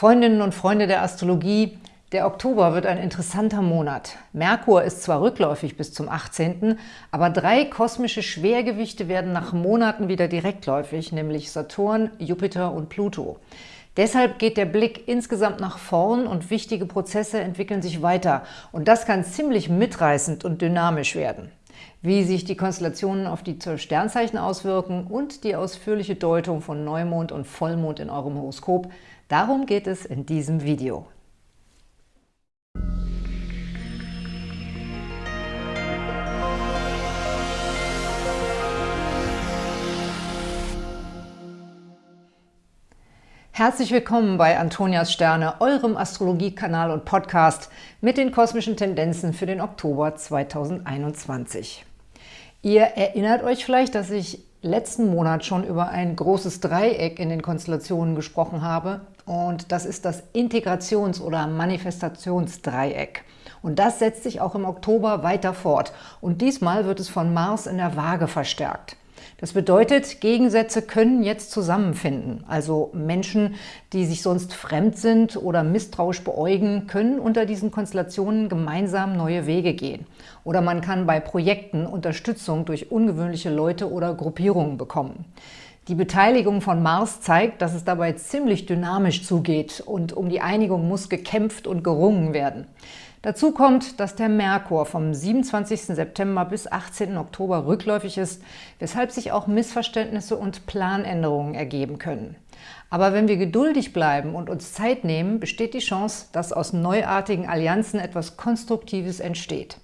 Freundinnen und Freunde der Astrologie, der Oktober wird ein interessanter Monat. Merkur ist zwar rückläufig bis zum 18., aber drei kosmische Schwergewichte werden nach Monaten wieder direktläufig, nämlich Saturn, Jupiter und Pluto. Deshalb geht der Blick insgesamt nach vorn und wichtige Prozesse entwickeln sich weiter. Und das kann ziemlich mitreißend und dynamisch werden. Wie sich die Konstellationen auf die Sternzeichen auswirken und die ausführliche Deutung von Neumond und Vollmond in eurem Horoskop, darum geht es in diesem Video. Herzlich willkommen bei Antonias Sterne, eurem Astrologiekanal und Podcast mit den kosmischen Tendenzen für den Oktober 2021. Ihr erinnert euch vielleicht, dass ich letzten Monat schon über ein großes Dreieck in den Konstellationen gesprochen habe und das ist das Integrations- oder Manifestationsdreieck. Und das setzt sich auch im Oktober weiter fort und diesmal wird es von Mars in der Waage verstärkt. Das bedeutet, Gegensätze können jetzt zusammenfinden. Also Menschen, die sich sonst fremd sind oder misstrauisch beäugen, können unter diesen Konstellationen gemeinsam neue Wege gehen. Oder man kann bei Projekten Unterstützung durch ungewöhnliche Leute oder Gruppierungen bekommen. Die Beteiligung von Mars zeigt, dass es dabei ziemlich dynamisch zugeht und um die Einigung muss gekämpft und gerungen werden. Dazu kommt, dass der Merkur vom 27. September bis 18. Oktober rückläufig ist, weshalb sich auch Missverständnisse und Planänderungen ergeben können. Aber wenn wir geduldig bleiben und uns Zeit nehmen, besteht die Chance, dass aus neuartigen Allianzen etwas Konstruktives entsteht.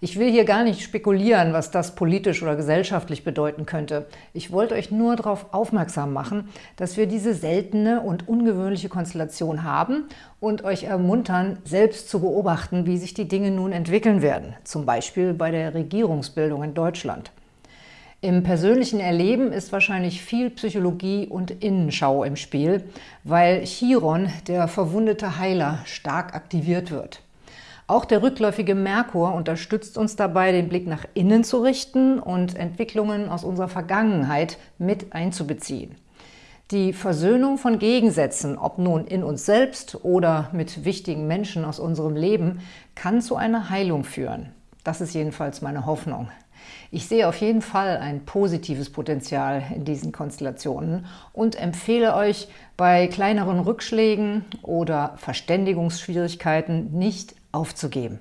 Ich will hier gar nicht spekulieren, was das politisch oder gesellschaftlich bedeuten könnte. Ich wollte euch nur darauf aufmerksam machen, dass wir diese seltene und ungewöhnliche Konstellation haben und euch ermuntern, selbst zu beobachten, wie sich die Dinge nun entwickeln werden, zum Beispiel bei der Regierungsbildung in Deutschland. Im persönlichen Erleben ist wahrscheinlich viel Psychologie und Innenschau im Spiel, weil Chiron, der verwundete Heiler, stark aktiviert wird. Auch der rückläufige Merkur unterstützt uns dabei, den Blick nach innen zu richten und Entwicklungen aus unserer Vergangenheit mit einzubeziehen. Die Versöhnung von Gegensätzen, ob nun in uns selbst oder mit wichtigen Menschen aus unserem Leben, kann zu einer Heilung führen. Das ist jedenfalls meine Hoffnung. Ich sehe auf jeden Fall ein positives Potenzial in diesen Konstellationen und empfehle euch, bei kleineren Rückschlägen oder Verständigungsschwierigkeiten nicht aufzugeben.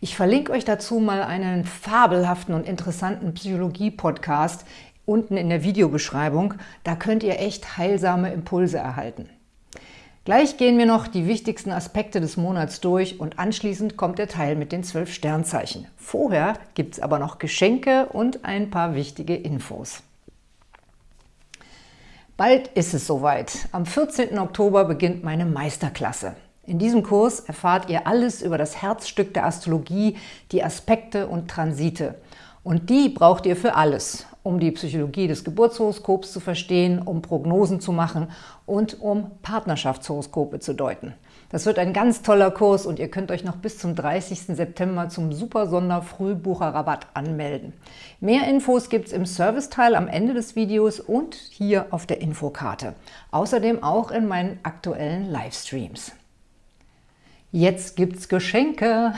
Ich verlinke euch dazu mal einen fabelhaften und interessanten Psychologie-Podcast unten in der Videobeschreibung. Da könnt ihr echt heilsame Impulse erhalten. Gleich gehen wir noch die wichtigsten Aspekte des Monats durch und anschließend kommt der Teil mit den zwölf Sternzeichen. Vorher gibt es aber noch Geschenke und ein paar wichtige Infos. Bald ist es soweit. Am 14. Oktober beginnt meine Meisterklasse. In diesem Kurs erfahrt ihr alles über das Herzstück der Astrologie, die Aspekte und Transite. Und die braucht ihr für alles, um die Psychologie des Geburtshoroskops zu verstehen, um Prognosen zu machen und um Partnerschaftshoroskope zu deuten. Das wird ein ganz toller Kurs und ihr könnt euch noch bis zum 30. September zum Super Sonder Frühbucherrabatt anmelden. Mehr Infos gibt es im Serviceteil am Ende des Videos und hier auf der Infokarte. Außerdem auch in meinen aktuellen Livestreams. Jetzt gibt's Geschenke.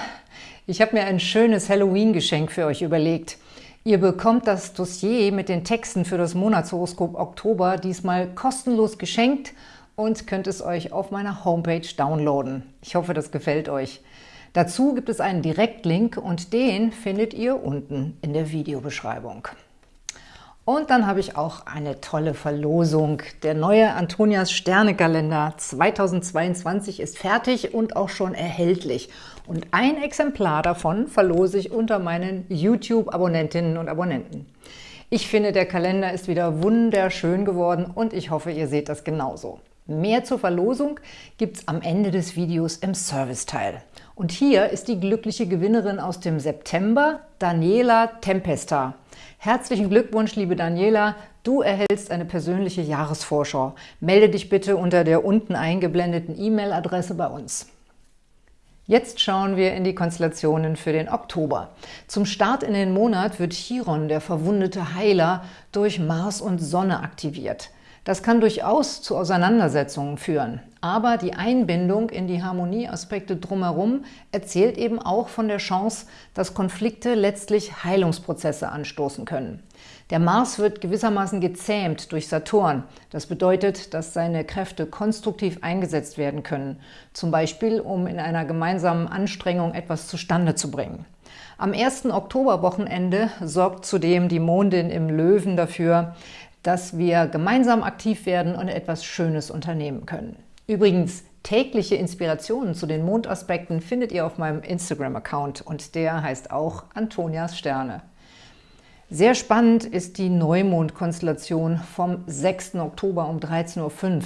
Ich habe mir ein schönes Halloween-Geschenk für euch überlegt. Ihr bekommt das Dossier mit den Texten für das Monatshoroskop Oktober diesmal kostenlos geschenkt und könnt es euch auf meiner Homepage downloaden. Ich hoffe, das gefällt euch. Dazu gibt es einen Direktlink und den findet ihr unten in der Videobeschreibung. Und dann habe ich auch eine tolle Verlosung. Der neue Antonias Sternekalender 2022 ist fertig und auch schon erhältlich. Und ein Exemplar davon verlose ich unter meinen YouTube-Abonnentinnen und Abonnenten. Ich finde, der Kalender ist wieder wunderschön geworden und ich hoffe, ihr seht das genauso. Mehr zur Verlosung gibt es am Ende des Videos im Serviceteil. Und hier ist die glückliche Gewinnerin aus dem September, Daniela Tempesta. Herzlichen Glückwunsch, liebe Daniela, du erhältst eine persönliche Jahresvorschau. Melde dich bitte unter der unten eingeblendeten E-Mail-Adresse bei uns. Jetzt schauen wir in die Konstellationen für den Oktober. Zum Start in den Monat wird Chiron, der verwundete Heiler, durch Mars und Sonne aktiviert. Das kann durchaus zu Auseinandersetzungen führen, aber die Einbindung in die Harmonieaspekte drumherum erzählt eben auch von der Chance, dass Konflikte letztlich Heilungsprozesse anstoßen können. Der Mars wird gewissermaßen gezähmt durch Saturn. Das bedeutet, dass seine Kräfte konstruktiv eingesetzt werden können, zum Beispiel um in einer gemeinsamen Anstrengung etwas zustande zu bringen. Am 1. Oktoberwochenende sorgt zudem die Mondin im Löwen dafür, dass wir gemeinsam aktiv werden und etwas Schönes unternehmen können. Übrigens, tägliche Inspirationen zu den Mondaspekten findet ihr auf meinem Instagram-Account und der heißt auch Antonias Sterne. Sehr spannend ist die Neumondkonstellation vom 6. Oktober um 13.05 Uhr.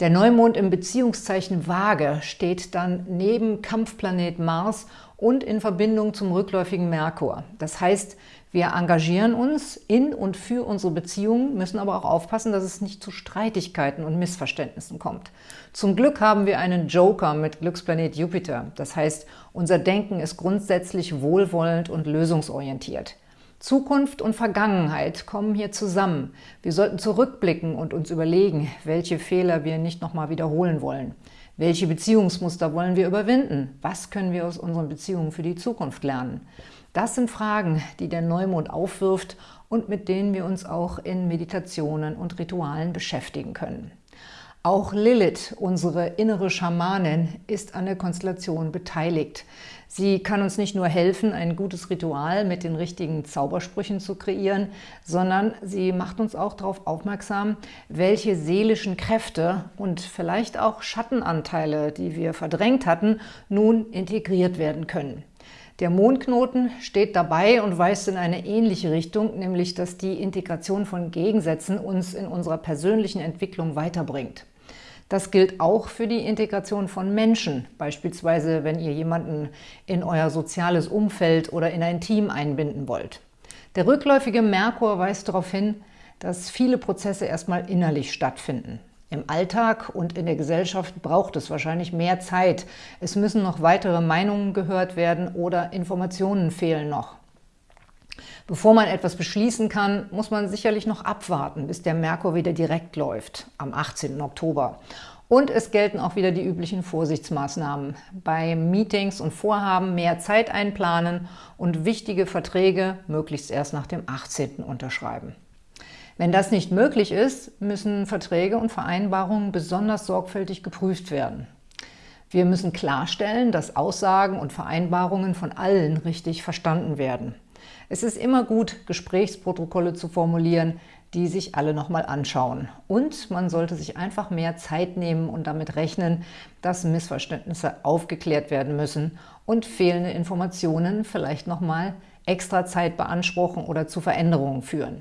Der Neumond im Beziehungszeichen Waage steht dann neben Kampfplanet Mars und in Verbindung zum rückläufigen Merkur. Das heißt, wir engagieren uns in und für unsere Beziehungen, müssen aber auch aufpassen, dass es nicht zu Streitigkeiten und Missverständnissen kommt. Zum Glück haben wir einen Joker mit Glücksplanet Jupiter. Das heißt, unser Denken ist grundsätzlich wohlwollend und lösungsorientiert. Zukunft und Vergangenheit kommen hier zusammen. Wir sollten zurückblicken und uns überlegen, welche Fehler wir nicht nochmal wiederholen wollen. Welche Beziehungsmuster wollen wir überwinden? Was können wir aus unseren Beziehungen für die Zukunft lernen? Das sind Fragen, die der Neumond aufwirft und mit denen wir uns auch in Meditationen und Ritualen beschäftigen können. Auch Lilith, unsere innere Schamanin, ist an der Konstellation beteiligt. Sie kann uns nicht nur helfen, ein gutes Ritual mit den richtigen Zaubersprüchen zu kreieren, sondern sie macht uns auch darauf aufmerksam, welche seelischen Kräfte und vielleicht auch Schattenanteile, die wir verdrängt hatten, nun integriert werden können. Der Mondknoten steht dabei und weist in eine ähnliche Richtung, nämlich dass die Integration von Gegensätzen uns in unserer persönlichen Entwicklung weiterbringt. Das gilt auch für die Integration von Menschen, beispielsweise wenn ihr jemanden in euer soziales Umfeld oder in ein Team einbinden wollt. Der rückläufige Merkur weist darauf hin, dass viele Prozesse erstmal innerlich stattfinden. Im Alltag und in der Gesellschaft braucht es wahrscheinlich mehr Zeit. Es müssen noch weitere Meinungen gehört werden oder Informationen fehlen noch. Bevor man etwas beschließen kann, muss man sicherlich noch abwarten, bis der Merkur wieder direkt läuft, am 18. Oktober. Und es gelten auch wieder die üblichen Vorsichtsmaßnahmen. Bei Meetings und Vorhaben mehr Zeit einplanen und wichtige Verträge möglichst erst nach dem 18. unterschreiben. Wenn das nicht möglich ist, müssen Verträge und Vereinbarungen besonders sorgfältig geprüft werden. Wir müssen klarstellen, dass Aussagen und Vereinbarungen von allen richtig verstanden werden. Es ist immer gut, Gesprächsprotokolle zu formulieren, die sich alle nochmal anschauen. Und man sollte sich einfach mehr Zeit nehmen und damit rechnen, dass Missverständnisse aufgeklärt werden müssen und fehlende Informationen vielleicht nochmal extra Zeit beanspruchen oder zu Veränderungen führen.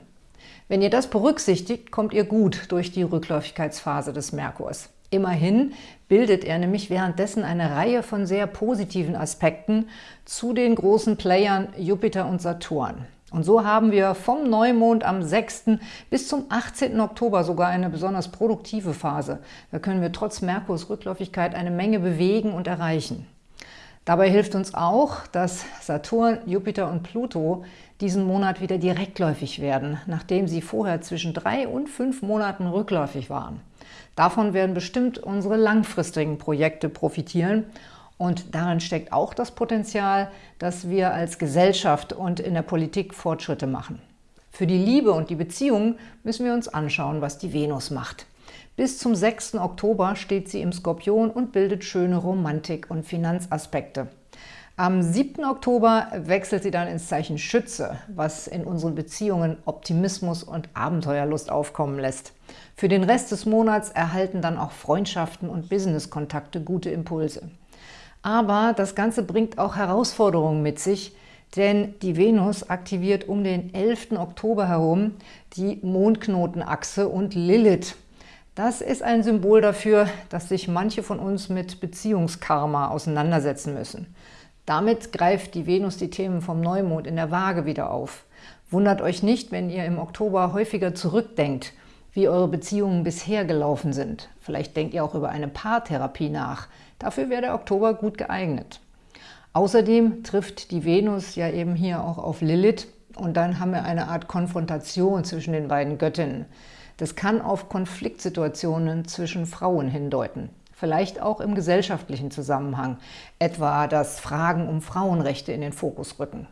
Wenn ihr das berücksichtigt, kommt ihr gut durch die Rückläufigkeitsphase des Merkurs. Immerhin bildet er nämlich währenddessen eine Reihe von sehr positiven Aspekten zu den großen Playern Jupiter und Saturn. Und so haben wir vom Neumond am 6. bis zum 18. Oktober sogar eine besonders produktive Phase. Da können wir trotz Merkurs Rückläufigkeit eine Menge bewegen und erreichen. Dabei hilft uns auch, dass Saturn, Jupiter und Pluto diesen Monat wieder direktläufig werden, nachdem sie vorher zwischen drei und fünf Monaten rückläufig waren. Davon werden bestimmt unsere langfristigen Projekte profitieren und darin steckt auch das Potenzial, dass wir als Gesellschaft und in der Politik Fortschritte machen. Für die Liebe und die Beziehungen müssen wir uns anschauen, was die Venus macht. Bis zum 6. Oktober steht sie im Skorpion und bildet schöne Romantik- und Finanzaspekte. Am 7. Oktober wechselt sie dann ins Zeichen Schütze, was in unseren Beziehungen Optimismus und Abenteuerlust aufkommen lässt. Für den Rest des Monats erhalten dann auch Freundschaften und Businesskontakte gute Impulse. Aber das Ganze bringt auch Herausforderungen mit sich, denn die Venus aktiviert um den 11. Oktober herum die Mondknotenachse und Lilith. Das ist ein Symbol dafür, dass sich manche von uns mit Beziehungskarma auseinandersetzen müssen. Damit greift die Venus die Themen vom Neumond in der Waage wieder auf. Wundert euch nicht, wenn ihr im Oktober häufiger zurückdenkt, wie eure Beziehungen bisher gelaufen sind. Vielleicht denkt ihr auch über eine Paartherapie nach. Dafür wäre der Oktober gut geeignet. Außerdem trifft die Venus ja eben hier auch auf Lilith und dann haben wir eine Art Konfrontation zwischen den beiden Göttinnen. Das kann auf Konfliktsituationen zwischen Frauen hindeuten. Vielleicht auch im gesellschaftlichen Zusammenhang, etwa dass Fragen um Frauenrechte in den Fokus rücken.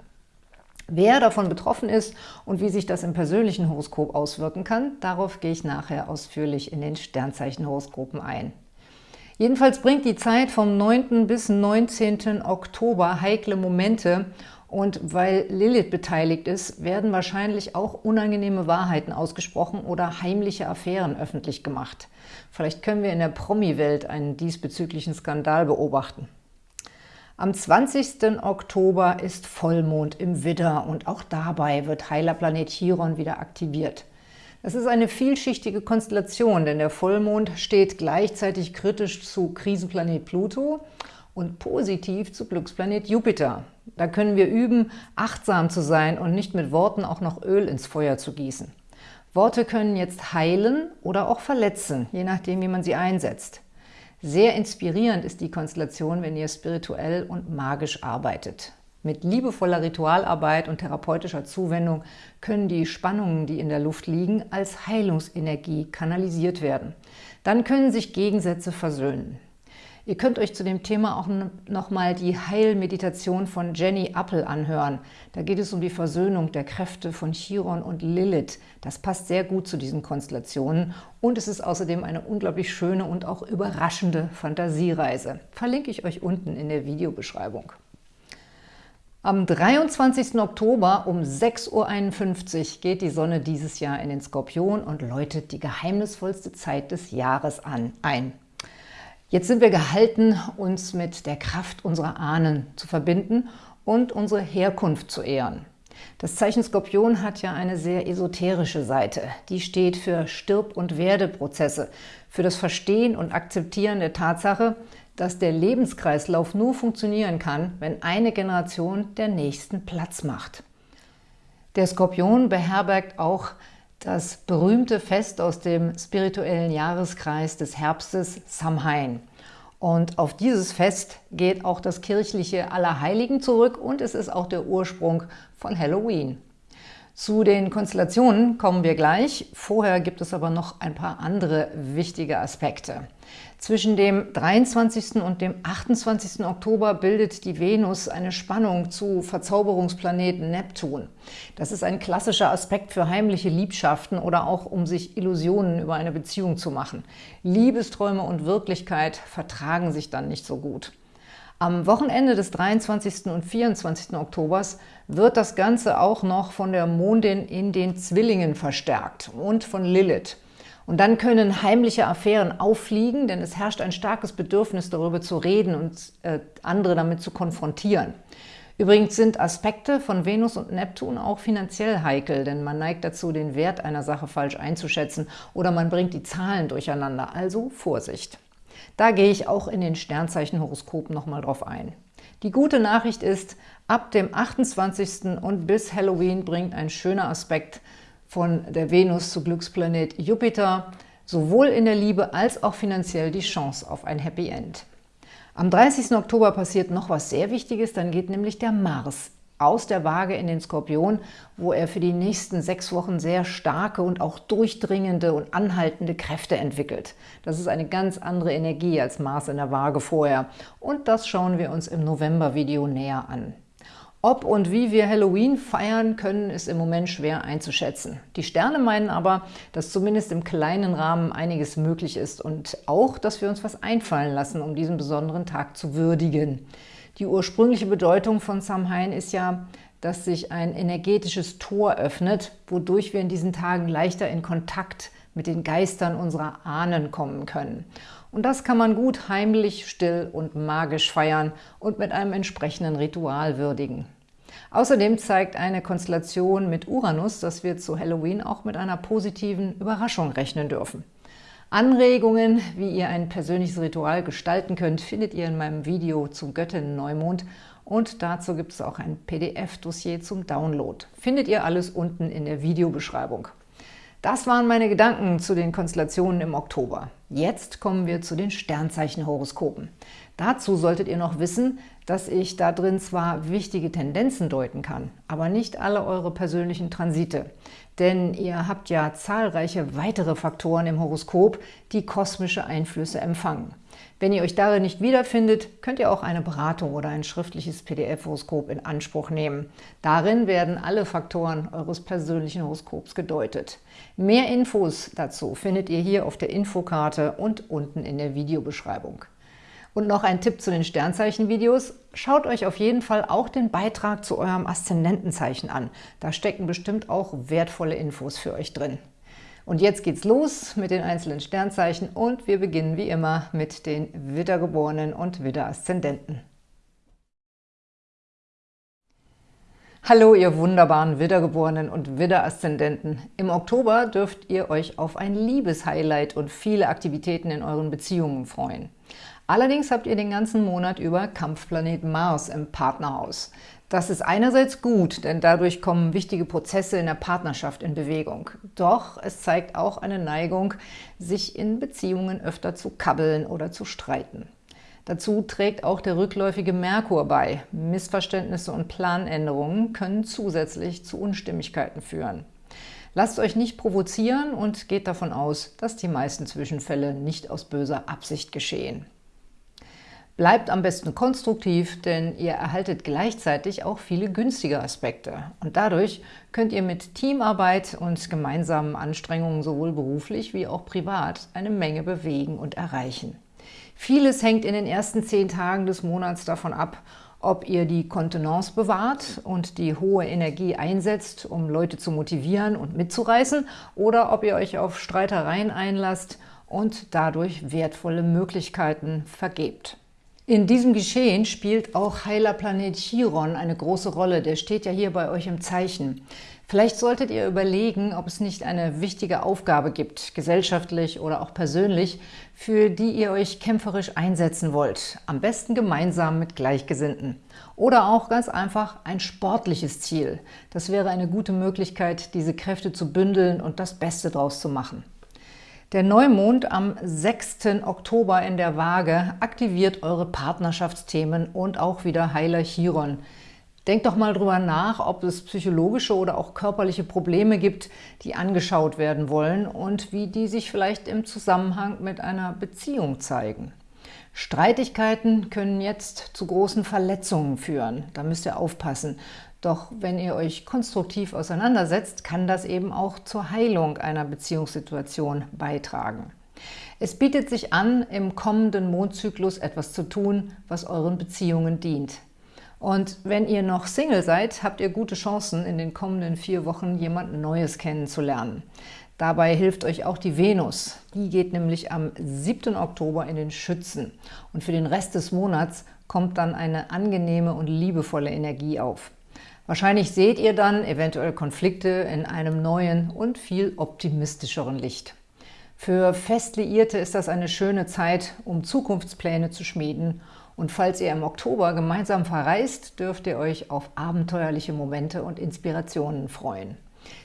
Wer davon betroffen ist und wie sich das im persönlichen Horoskop auswirken kann, darauf gehe ich nachher ausführlich in den Sternzeichenhoroskopen ein. Jedenfalls bringt die Zeit vom 9. bis 19. Oktober heikle Momente und weil Lilith beteiligt ist, werden wahrscheinlich auch unangenehme Wahrheiten ausgesprochen oder heimliche Affären öffentlich gemacht. Vielleicht können wir in der Promi-Welt einen diesbezüglichen Skandal beobachten. Am 20. Oktober ist Vollmond im Widder und auch dabei wird Heilerplanet Chiron wieder aktiviert. Das ist eine vielschichtige Konstellation, denn der Vollmond steht gleichzeitig kritisch zu Krisenplanet Pluto und positiv zu Glücksplanet Jupiter. Da können wir üben, achtsam zu sein und nicht mit Worten auch noch Öl ins Feuer zu gießen. Worte können jetzt heilen oder auch verletzen, je nachdem, wie man sie einsetzt. Sehr inspirierend ist die Konstellation, wenn ihr spirituell und magisch arbeitet. Mit liebevoller Ritualarbeit und therapeutischer Zuwendung können die Spannungen, die in der Luft liegen, als Heilungsenergie kanalisiert werden. Dann können sich Gegensätze versöhnen. Ihr könnt euch zu dem Thema auch nochmal die Heilmeditation von Jenny Appel anhören. Da geht es um die Versöhnung der Kräfte von Chiron und Lilith. Das passt sehr gut zu diesen Konstellationen und es ist außerdem eine unglaublich schöne und auch überraschende Fantasiereise. Verlinke ich euch unten in der Videobeschreibung. Am 23. Oktober um 6.51 Uhr geht die Sonne dieses Jahr in den Skorpion und läutet die geheimnisvollste Zeit des Jahres an, ein. Jetzt sind wir gehalten, uns mit der Kraft unserer Ahnen zu verbinden und unsere Herkunft zu ehren. Das Zeichen Skorpion hat ja eine sehr esoterische Seite. Die steht für Stirb- und Werdeprozesse, für das Verstehen und Akzeptieren der Tatsache, dass der Lebenskreislauf nur funktionieren kann, wenn eine Generation der nächsten Platz macht. Der Skorpion beherbergt auch das berühmte Fest aus dem spirituellen Jahreskreis des Herbstes Samhain. Und auf dieses Fest geht auch das kirchliche Allerheiligen zurück und es ist auch der Ursprung von Halloween. Zu den Konstellationen kommen wir gleich. Vorher gibt es aber noch ein paar andere wichtige Aspekte. Zwischen dem 23. und dem 28. Oktober bildet die Venus eine Spannung zu Verzauberungsplaneten Neptun. Das ist ein klassischer Aspekt für heimliche Liebschaften oder auch um sich Illusionen über eine Beziehung zu machen. Liebesträume und Wirklichkeit vertragen sich dann nicht so gut. Am Wochenende des 23. und 24. Oktobers wird das Ganze auch noch von der Mondin in den Zwillingen verstärkt und von Lilith. Und dann können heimliche Affären auffliegen, denn es herrscht ein starkes Bedürfnis, darüber zu reden und äh, andere damit zu konfrontieren. Übrigens sind Aspekte von Venus und Neptun auch finanziell heikel, denn man neigt dazu, den Wert einer Sache falsch einzuschätzen oder man bringt die Zahlen durcheinander, also Vorsicht. Da gehe ich auch in den Sternzeichenhoroskopen nochmal drauf ein. Die gute Nachricht ist, ab dem 28. und bis Halloween bringt ein schöner Aspekt von der Venus zu Glücksplanet Jupiter sowohl in der Liebe als auch finanziell die Chance auf ein Happy End. Am 30. Oktober passiert noch was sehr Wichtiges, dann geht nämlich der Mars aus der Waage in den Skorpion, wo er für die nächsten sechs Wochen sehr starke und auch durchdringende und anhaltende Kräfte entwickelt. Das ist eine ganz andere Energie als Mars in der Waage vorher. Und das schauen wir uns im November-Video näher an. Ob und wie wir Halloween feiern können, ist im Moment schwer einzuschätzen. Die Sterne meinen aber, dass zumindest im kleinen Rahmen einiges möglich ist und auch, dass wir uns was einfallen lassen, um diesen besonderen Tag zu würdigen. Die ursprüngliche Bedeutung von Samhain ist ja, dass sich ein energetisches Tor öffnet, wodurch wir in diesen Tagen leichter in Kontakt mit den Geistern unserer Ahnen kommen können. Und das kann man gut heimlich, still und magisch feiern und mit einem entsprechenden Ritual würdigen. Außerdem zeigt eine Konstellation mit Uranus, dass wir zu Halloween auch mit einer positiven Überraschung rechnen dürfen. Anregungen, wie ihr ein persönliches Ritual gestalten könnt, findet ihr in meinem Video zum Göttinnen-Neumond und dazu gibt es auch ein PDF-Dossier zum Download. Findet ihr alles unten in der Videobeschreibung. Das waren meine Gedanken zu den Konstellationen im Oktober. Jetzt kommen wir zu den Sternzeichenhoroskopen. Dazu solltet ihr noch wissen, dass ich da drin zwar wichtige Tendenzen deuten kann, aber nicht alle eure persönlichen Transite. Denn ihr habt ja zahlreiche weitere Faktoren im Horoskop, die kosmische Einflüsse empfangen. Wenn ihr euch darin nicht wiederfindet, könnt ihr auch eine Beratung oder ein schriftliches PDF-Horoskop in Anspruch nehmen. Darin werden alle Faktoren eures persönlichen Horoskops gedeutet. Mehr Infos dazu findet ihr hier auf der Infokarte und unten in der Videobeschreibung. Und noch ein Tipp zu den Sternzeichen-Videos. Schaut euch auf jeden Fall auch den Beitrag zu eurem Aszendentenzeichen an. Da stecken bestimmt auch wertvolle Infos für euch drin. Und jetzt geht's los mit den einzelnen Sternzeichen und wir beginnen wie immer mit den Widdergeborenen und Widderaszendenten. Hallo, ihr wunderbaren Widdergeborenen und Widderaszendenten. Im Oktober dürft ihr euch auf ein Liebeshighlight und viele Aktivitäten in euren Beziehungen freuen. Allerdings habt ihr den ganzen Monat über Kampfplanet Mars im Partnerhaus. Das ist einerseits gut, denn dadurch kommen wichtige Prozesse in der Partnerschaft in Bewegung. Doch es zeigt auch eine Neigung, sich in Beziehungen öfter zu kabbeln oder zu streiten. Dazu trägt auch der rückläufige Merkur bei. Missverständnisse und Planänderungen können zusätzlich zu Unstimmigkeiten führen. Lasst euch nicht provozieren und geht davon aus, dass die meisten Zwischenfälle nicht aus böser Absicht geschehen. Bleibt am besten konstruktiv, denn ihr erhaltet gleichzeitig auch viele günstige Aspekte. Und dadurch könnt ihr mit Teamarbeit und gemeinsamen Anstrengungen sowohl beruflich wie auch privat eine Menge bewegen und erreichen. Vieles hängt in den ersten zehn Tagen des Monats davon ab, ob ihr die Kontenance bewahrt und die hohe Energie einsetzt, um Leute zu motivieren und mitzureißen, oder ob ihr euch auf Streitereien einlasst und dadurch wertvolle Möglichkeiten vergebt. In diesem Geschehen spielt auch heiler Planet Chiron eine große Rolle. Der steht ja hier bei euch im Zeichen. Vielleicht solltet ihr überlegen, ob es nicht eine wichtige Aufgabe gibt, gesellschaftlich oder auch persönlich, für die ihr euch kämpferisch einsetzen wollt. Am besten gemeinsam mit Gleichgesinnten. Oder auch ganz einfach ein sportliches Ziel. Das wäre eine gute Möglichkeit, diese Kräfte zu bündeln und das Beste daraus zu machen. Der Neumond am 6. Oktober in der Waage aktiviert eure Partnerschaftsthemen und auch wieder Heiler Chiron. Denkt doch mal drüber nach, ob es psychologische oder auch körperliche Probleme gibt, die angeschaut werden wollen und wie die sich vielleicht im Zusammenhang mit einer Beziehung zeigen. Streitigkeiten können jetzt zu großen Verletzungen führen. Da müsst ihr aufpassen. Doch wenn ihr euch konstruktiv auseinandersetzt, kann das eben auch zur Heilung einer Beziehungssituation beitragen. Es bietet sich an, im kommenden Mondzyklus etwas zu tun, was euren Beziehungen dient. Und wenn ihr noch Single seid, habt ihr gute Chancen, in den kommenden vier Wochen jemand Neues kennenzulernen. Dabei hilft euch auch die Venus. Die geht nämlich am 7. Oktober in den Schützen. Und für den Rest des Monats kommt dann eine angenehme und liebevolle Energie auf. Wahrscheinlich seht ihr dann eventuell Konflikte in einem neuen und viel optimistischeren Licht. Für Festliierte ist das eine schöne Zeit, um Zukunftspläne zu schmieden und falls ihr im Oktober gemeinsam verreist, dürft ihr euch auf abenteuerliche Momente und Inspirationen freuen.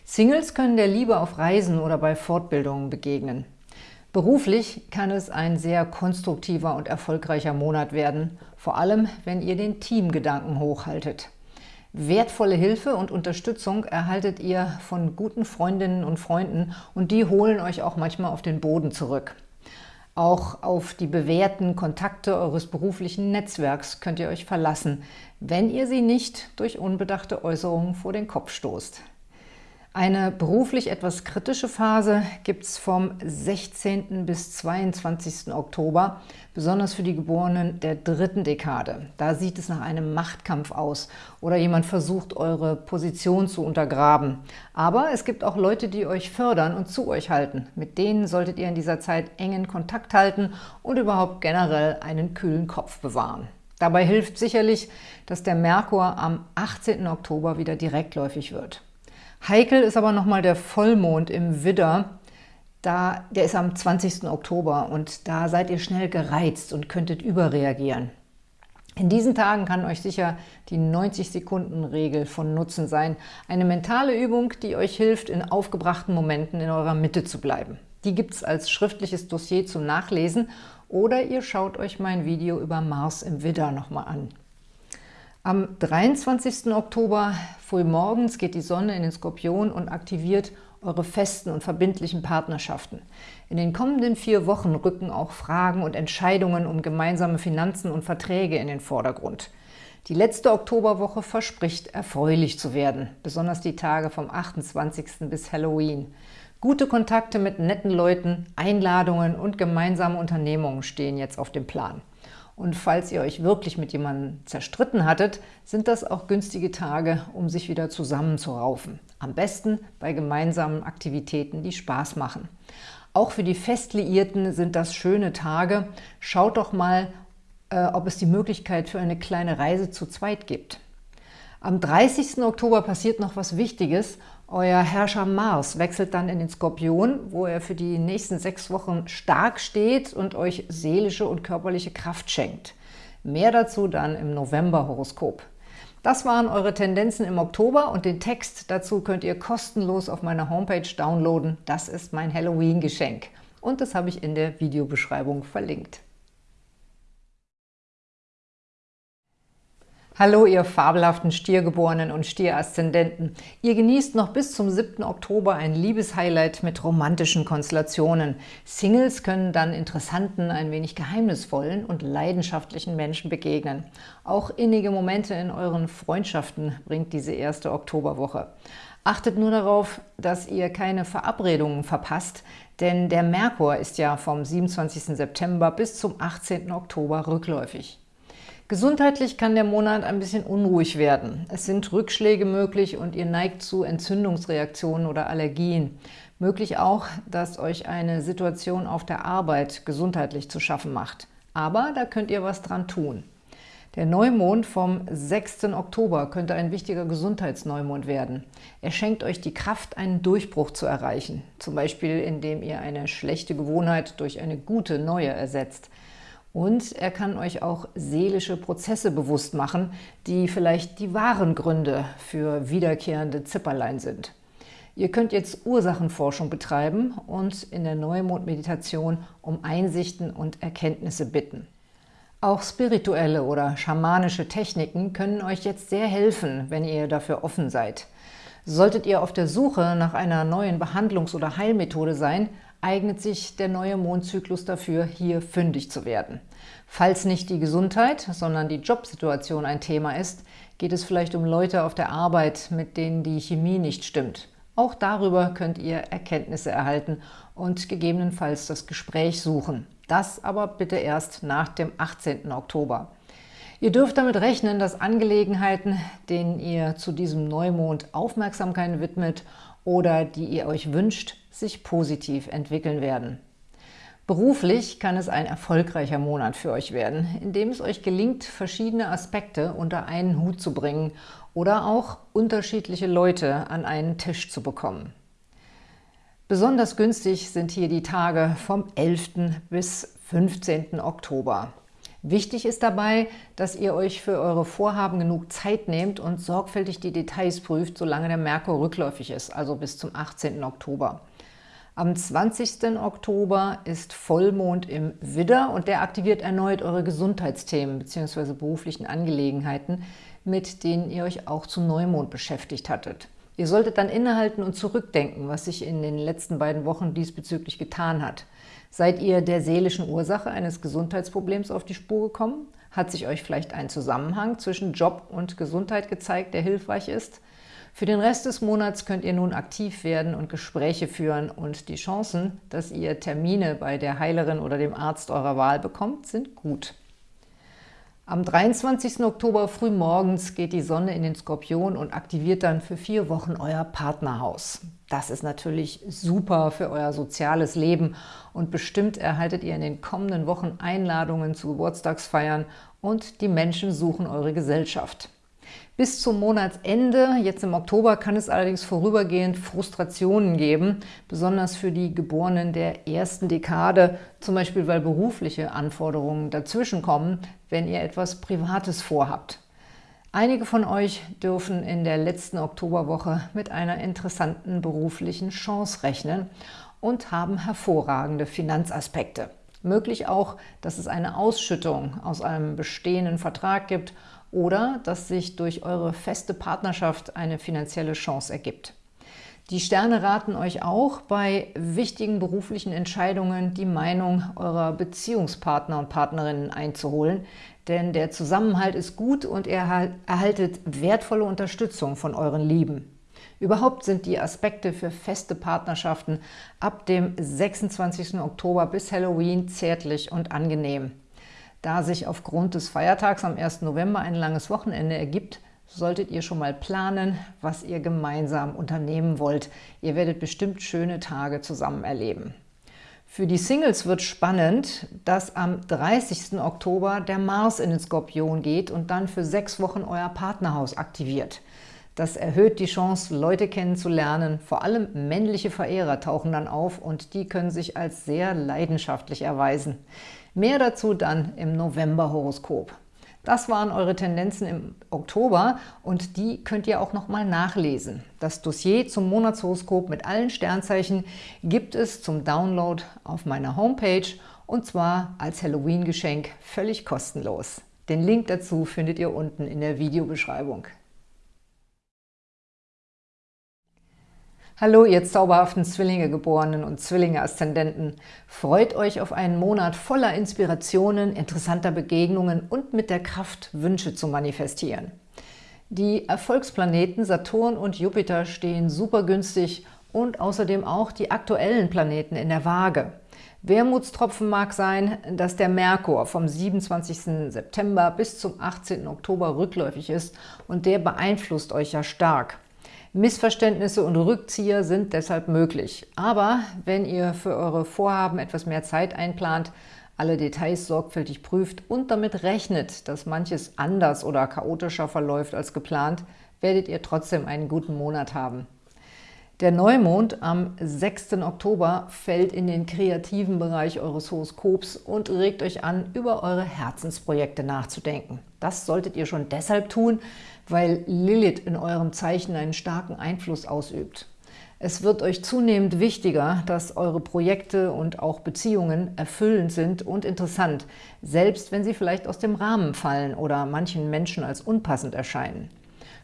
Singles können der Liebe auf Reisen oder bei Fortbildungen begegnen. Beruflich kann es ein sehr konstruktiver und erfolgreicher Monat werden, vor allem wenn ihr den Teamgedanken hochhaltet. Wertvolle Hilfe und Unterstützung erhaltet ihr von guten Freundinnen und Freunden und die holen euch auch manchmal auf den Boden zurück. Auch auf die bewährten Kontakte eures beruflichen Netzwerks könnt ihr euch verlassen, wenn ihr sie nicht durch unbedachte Äußerungen vor den Kopf stoßt. Eine beruflich etwas kritische Phase gibt es vom 16. bis 22. Oktober, besonders für die Geborenen der dritten Dekade. Da sieht es nach einem Machtkampf aus oder jemand versucht, eure Position zu untergraben. Aber es gibt auch Leute, die euch fördern und zu euch halten. Mit denen solltet ihr in dieser Zeit engen Kontakt halten und überhaupt generell einen kühlen Kopf bewahren. Dabei hilft sicherlich, dass der Merkur am 18. Oktober wieder direktläufig wird. Heikel ist aber nochmal der Vollmond im Widder. Da, der ist am 20. Oktober und da seid ihr schnell gereizt und könntet überreagieren. In diesen Tagen kann euch sicher die 90-Sekunden-Regel von Nutzen sein. Eine mentale Übung, die euch hilft, in aufgebrachten Momenten in eurer Mitte zu bleiben. Die gibt es als schriftliches Dossier zum Nachlesen oder ihr schaut euch mein Video über Mars im Widder nochmal an. Am 23. Oktober frühmorgens geht die Sonne in den Skorpion und aktiviert eure festen und verbindlichen Partnerschaften. In den kommenden vier Wochen rücken auch Fragen und Entscheidungen um gemeinsame Finanzen und Verträge in den Vordergrund. Die letzte Oktoberwoche verspricht, erfreulich zu werden, besonders die Tage vom 28. bis Halloween. Gute Kontakte mit netten Leuten, Einladungen und gemeinsame Unternehmungen stehen jetzt auf dem Plan. Und falls ihr euch wirklich mit jemandem zerstritten hattet, sind das auch günstige Tage, um sich wieder zusammenzuraufen. Am besten bei gemeinsamen Aktivitäten, die Spaß machen. Auch für die Festliierten sind das schöne Tage. Schaut doch mal, äh, ob es die Möglichkeit für eine kleine Reise zu zweit gibt. Am 30. Oktober passiert noch was Wichtiges. Euer Herrscher Mars wechselt dann in den Skorpion, wo er für die nächsten sechs Wochen stark steht und euch seelische und körperliche Kraft schenkt. Mehr dazu dann im November-Horoskop. Das waren eure Tendenzen im Oktober und den Text dazu könnt ihr kostenlos auf meiner Homepage downloaden. Das ist mein Halloween-Geschenk und das habe ich in der Videobeschreibung verlinkt. Hallo, ihr fabelhaften Stiergeborenen und Stieraszendenten. Ihr genießt noch bis zum 7. Oktober ein Liebeshighlight mit romantischen Konstellationen. Singles können dann interessanten, ein wenig geheimnisvollen und leidenschaftlichen Menschen begegnen. Auch innige Momente in euren Freundschaften bringt diese erste Oktoberwoche. Achtet nur darauf, dass ihr keine Verabredungen verpasst, denn der Merkur ist ja vom 27. September bis zum 18. Oktober rückläufig. Gesundheitlich kann der Monat ein bisschen unruhig werden. Es sind Rückschläge möglich und ihr neigt zu Entzündungsreaktionen oder Allergien. Möglich auch, dass euch eine Situation auf der Arbeit gesundheitlich zu schaffen macht. Aber da könnt ihr was dran tun. Der Neumond vom 6. Oktober könnte ein wichtiger Gesundheitsneumond werden. Er schenkt euch die Kraft, einen Durchbruch zu erreichen, zum Beispiel indem ihr eine schlechte Gewohnheit durch eine gute neue ersetzt. Und er kann euch auch seelische Prozesse bewusst machen, die vielleicht die wahren Gründe für wiederkehrende Zipperlein sind. Ihr könnt jetzt Ursachenforschung betreiben und in der Neumond-Meditation um Einsichten und Erkenntnisse bitten. Auch spirituelle oder schamanische Techniken können euch jetzt sehr helfen, wenn ihr dafür offen seid. Solltet ihr auf der Suche nach einer neuen Behandlungs- oder Heilmethode sein, eignet sich der neue Mondzyklus dafür, hier fündig zu werden. Falls nicht die Gesundheit, sondern die Jobsituation ein Thema ist, geht es vielleicht um Leute auf der Arbeit, mit denen die Chemie nicht stimmt. Auch darüber könnt ihr Erkenntnisse erhalten und gegebenenfalls das Gespräch suchen. Das aber bitte erst nach dem 18. Oktober. Ihr dürft damit rechnen, dass Angelegenheiten, denen ihr zu diesem Neumond Aufmerksamkeit widmet oder die ihr euch wünscht, sich positiv entwickeln werden. Beruflich kann es ein erfolgreicher Monat für euch werden, in dem es euch gelingt, verschiedene Aspekte unter einen Hut zu bringen oder auch unterschiedliche Leute an einen Tisch zu bekommen. Besonders günstig sind hier die Tage vom 11. bis 15. Oktober. Wichtig ist dabei, dass ihr euch für eure Vorhaben genug Zeit nehmt und sorgfältig die Details prüft, solange der Merkur rückläufig ist, also bis zum 18. Oktober. Am 20. Oktober ist Vollmond im Widder und der aktiviert erneut eure Gesundheitsthemen bzw. beruflichen Angelegenheiten, mit denen ihr euch auch zu Neumond beschäftigt hattet. Ihr solltet dann innehalten und zurückdenken, was sich in den letzten beiden Wochen diesbezüglich getan hat. Seid ihr der seelischen Ursache eines Gesundheitsproblems auf die Spur gekommen? Hat sich euch vielleicht ein Zusammenhang zwischen Job und Gesundheit gezeigt, der hilfreich ist? Für den Rest des Monats könnt ihr nun aktiv werden und Gespräche führen und die Chancen, dass ihr Termine bei der Heilerin oder dem Arzt eurer Wahl bekommt, sind gut. Am 23. Oktober frühmorgens geht die Sonne in den Skorpion und aktiviert dann für vier Wochen euer Partnerhaus. Das ist natürlich super für euer soziales Leben und bestimmt erhaltet ihr in den kommenden Wochen Einladungen zu Geburtstagsfeiern und die Menschen suchen eure Gesellschaft. Bis zum Monatsende, jetzt im Oktober, kann es allerdings vorübergehend Frustrationen geben, besonders für die Geborenen der ersten Dekade, zum Beispiel weil berufliche Anforderungen dazwischenkommen, wenn ihr etwas Privates vorhabt. Einige von euch dürfen in der letzten Oktoberwoche mit einer interessanten beruflichen Chance rechnen und haben hervorragende Finanzaspekte. Möglich auch, dass es eine Ausschüttung aus einem bestehenden Vertrag gibt oder dass sich durch eure feste Partnerschaft eine finanzielle Chance ergibt. Die Sterne raten euch auch, bei wichtigen beruflichen Entscheidungen die Meinung eurer Beziehungspartner und Partnerinnen einzuholen, denn der Zusammenhalt ist gut und ihr erhaltet wertvolle Unterstützung von euren Lieben. Überhaupt sind die Aspekte für feste Partnerschaften ab dem 26. Oktober bis Halloween zärtlich und angenehm. Da sich aufgrund des Feiertags am 1. November ein langes Wochenende ergibt, solltet ihr schon mal planen, was ihr gemeinsam unternehmen wollt. Ihr werdet bestimmt schöne Tage zusammen erleben. Für die Singles wird spannend, dass am 30. Oktober der Mars in den Skorpion geht und dann für sechs Wochen euer Partnerhaus aktiviert. Das erhöht die Chance, Leute kennenzulernen. Vor allem männliche Verehrer tauchen dann auf und die können sich als sehr leidenschaftlich erweisen. Mehr dazu dann im November-Horoskop. Das waren eure Tendenzen im Oktober und die könnt ihr auch nochmal nachlesen. Das Dossier zum Monatshoroskop mit allen Sternzeichen gibt es zum Download auf meiner Homepage und zwar als Halloween-Geschenk völlig kostenlos. Den Link dazu findet ihr unten in der Videobeschreibung. Hallo, ihr zauberhaften Zwillinge-Geborenen und Zwillinge-Aszendenten! Freut euch auf einen Monat voller Inspirationen, interessanter Begegnungen und mit der Kraft, Wünsche zu manifestieren. Die Erfolgsplaneten Saturn und Jupiter stehen super günstig und außerdem auch die aktuellen Planeten in der Waage. Wermutstropfen mag sein, dass der Merkur vom 27. September bis zum 18. Oktober rückläufig ist und der beeinflusst euch ja stark. Missverständnisse und Rückzieher sind deshalb möglich. Aber wenn ihr für eure Vorhaben etwas mehr Zeit einplant, alle Details sorgfältig prüft und damit rechnet, dass manches anders oder chaotischer verläuft als geplant, werdet ihr trotzdem einen guten Monat haben. Der Neumond am 6. Oktober fällt in den kreativen Bereich eures Horoskops und regt euch an, über eure Herzensprojekte nachzudenken. Das solltet ihr schon deshalb tun, weil Lilith in eurem Zeichen einen starken Einfluss ausübt. Es wird euch zunehmend wichtiger, dass eure Projekte und auch Beziehungen erfüllend sind und interessant, selbst wenn sie vielleicht aus dem Rahmen fallen oder manchen Menschen als unpassend erscheinen.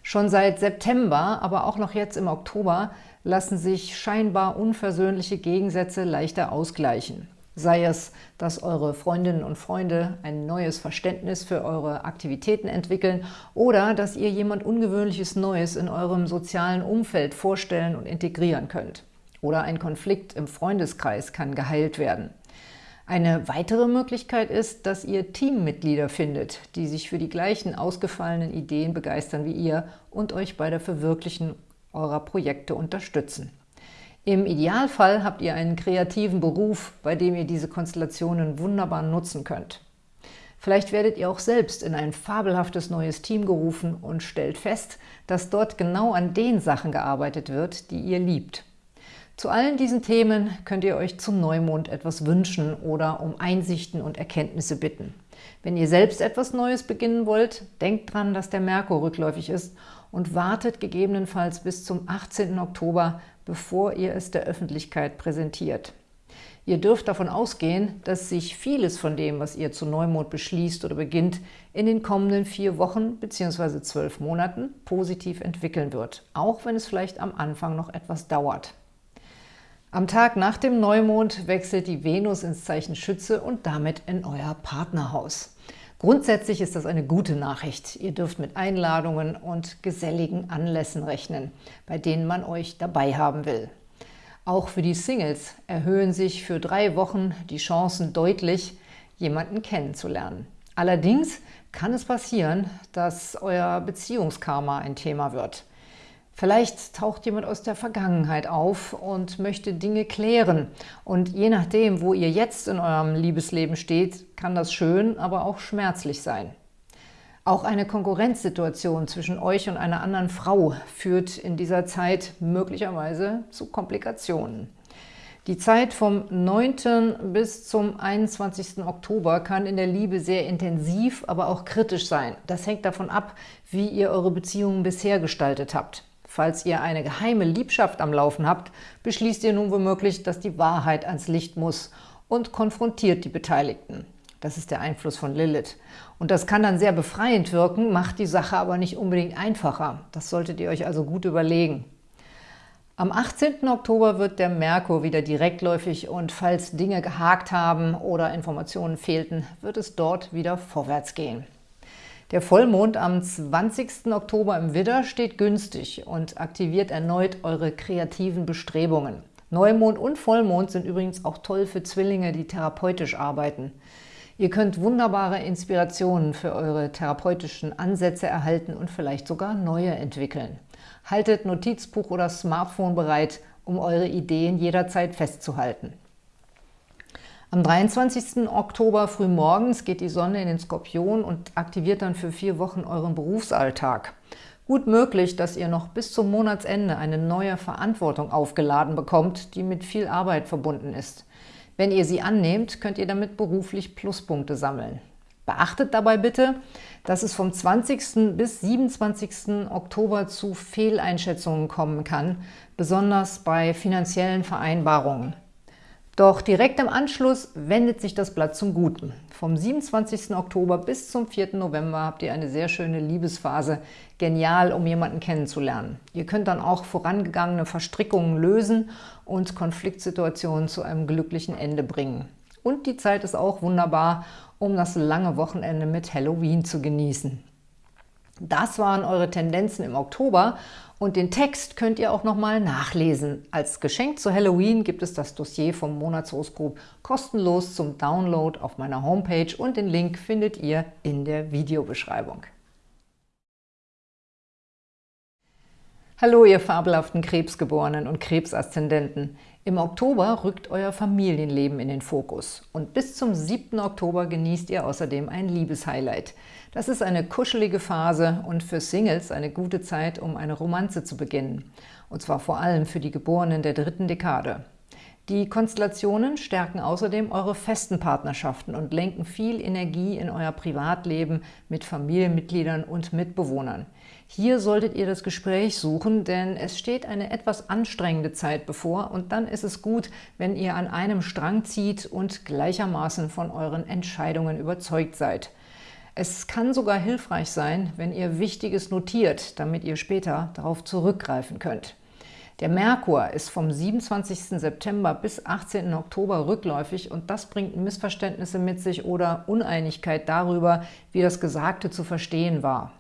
Schon seit September, aber auch noch jetzt im Oktober, lassen sich scheinbar unversöhnliche Gegensätze leichter ausgleichen sei es, dass eure Freundinnen und Freunde ein neues Verständnis für eure Aktivitäten entwickeln oder dass ihr jemand Ungewöhnliches Neues in eurem sozialen Umfeld vorstellen und integrieren könnt. Oder ein Konflikt im Freundeskreis kann geheilt werden. Eine weitere Möglichkeit ist, dass ihr Teammitglieder findet, die sich für die gleichen ausgefallenen Ideen begeistern wie ihr und euch bei der Verwirklichen eurer Projekte unterstützen. Im Idealfall habt ihr einen kreativen Beruf, bei dem ihr diese Konstellationen wunderbar nutzen könnt. Vielleicht werdet ihr auch selbst in ein fabelhaftes neues Team gerufen und stellt fest, dass dort genau an den Sachen gearbeitet wird, die ihr liebt. Zu allen diesen Themen könnt ihr euch zum Neumond etwas wünschen oder um Einsichten und Erkenntnisse bitten. Wenn ihr selbst etwas Neues beginnen wollt, denkt dran, dass der Merkur rückläufig ist und wartet gegebenenfalls bis zum 18. Oktober, bevor ihr es der Öffentlichkeit präsentiert. Ihr dürft davon ausgehen, dass sich vieles von dem, was ihr zu Neumond beschließt oder beginnt, in den kommenden vier Wochen bzw. zwölf Monaten positiv entwickeln wird, auch wenn es vielleicht am Anfang noch etwas dauert. Am Tag nach dem Neumond wechselt die Venus ins Zeichen Schütze und damit in euer Partnerhaus. Grundsätzlich ist das eine gute Nachricht. Ihr dürft mit Einladungen und geselligen Anlässen rechnen, bei denen man euch dabei haben will. Auch für die Singles erhöhen sich für drei Wochen die Chancen deutlich, jemanden kennenzulernen. Allerdings kann es passieren, dass euer Beziehungskarma ein Thema wird. Vielleicht taucht jemand aus der Vergangenheit auf und möchte Dinge klären. Und je nachdem, wo ihr jetzt in eurem Liebesleben steht, kann das schön, aber auch schmerzlich sein. Auch eine Konkurrenzsituation zwischen euch und einer anderen Frau führt in dieser Zeit möglicherweise zu Komplikationen. Die Zeit vom 9. bis zum 21. Oktober kann in der Liebe sehr intensiv, aber auch kritisch sein. Das hängt davon ab, wie ihr eure Beziehungen bisher gestaltet habt. Falls ihr eine geheime Liebschaft am Laufen habt, beschließt ihr nun womöglich, dass die Wahrheit ans Licht muss und konfrontiert die Beteiligten. Das ist der Einfluss von Lilith. Und das kann dann sehr befreiend wirken, macht die Sache aber nicht unbedingt einfacher. Das solltet ihr euch also gut überlegen. Am 18. Oktober wird der Merkur wieder direktläufig und falls Dinge gehakt haben oder Informationen fehlten, wird es dort wieder vorwärts gehen. Der Vollmond am 20. Oktober im Widder steht günstig und aktiviert erneut eure kreativen Bestrebungen. Neumond und Vollmond sind übrigens auch toll für Zwillinge, die therapeutisch arbeiten. Ihr könnt wunderbare Inspirationen für eure therapeutischen Ansätze erhalten und vielleicht sogar neue entwickeln. Haltet Notizbuch oder Smartphone bereit, um eure Ideen jederzeit festzuhalten. Am 23. Oktober frühmorgens geht die Sonne in den Skorpion und aktiviert dann für vier Wochen euren Berufsalltag. Gut möglich, dass ihr noch bis zum Monatsende eine neue Verantwortung aufgeladen bekommt, die mit viel Arbeit verbunden ist. Wenn ihr sie annehmt, könnt ihr damit beruflich Pluspunkte sammeln. Beachtet dabei bitte, dass es vom 20. bis 27. Oktober zu Fehleinschätzungen kommen kann, besonders bei finanziellen Vereinbarungen. Doch direkt im Anschluss wendet sich das Blatt zum Guten. Vom 27. Oktober bis zum 4. November habt ihr eine sehr schöne Liebesphase. Genial, um jemanden kennenzulernen. Ihr könnt dann auch vorangegangene Verstrickungen lösen und Konfliktsituationen zu einem glücklichen Ende bringen. Und die Zeit ist auch wunderbar, um das lange Wochenende mit Halloween zu genießen. Das waren eure Tendenzen im Oktober und den Text könnt ihr auch nochmal nachlesen. Als Geschenk zu Halloween gibt es das Dossier vom Monatshoroskop kostenlos zum Download auf meiner Homepage und den Link findet ihr in der Videobeschreibung. Hallo, ihr fabelhaften Krebsgeborenen und Krebsaszendenten. Im Oktober rückt euer Familienleben in den Fokus. Und bis zum 7. Oktober genießt ihr außerdem ein Liebeshighlight. Das ist eine kuschelige Phase und für Singles eine gute Zeit, um eine Romanze zu beginnen. Und zwar vor allem für die Geborenen der dritten Dekade. Die Konstellationen stärken außerdem eure festen Partnerschaften und lenken viel Energie in euer Privatleben mit Familienmitgliedern und Mitbewohnern. Hier solltet ihr das Gespräch suchen, denn es steht eine etwas anstrengende Zeit bevor und dann ist es gut, wenn ihr an einem Strang zieht und gleichermaßen von euren Entscheidungen überzeugt seid. Es kann sogar hilfreich sein, wenn ihr Wichtiges notiert, damit ihr später darauf zurückgreifen könnt. Der Merkur ist vom 27. September bis 18. Oktober rückläufig und das bringt Missverständnisse mit sich oder Uneinigkeit darüber, wie das Gesagte zu verstehen war.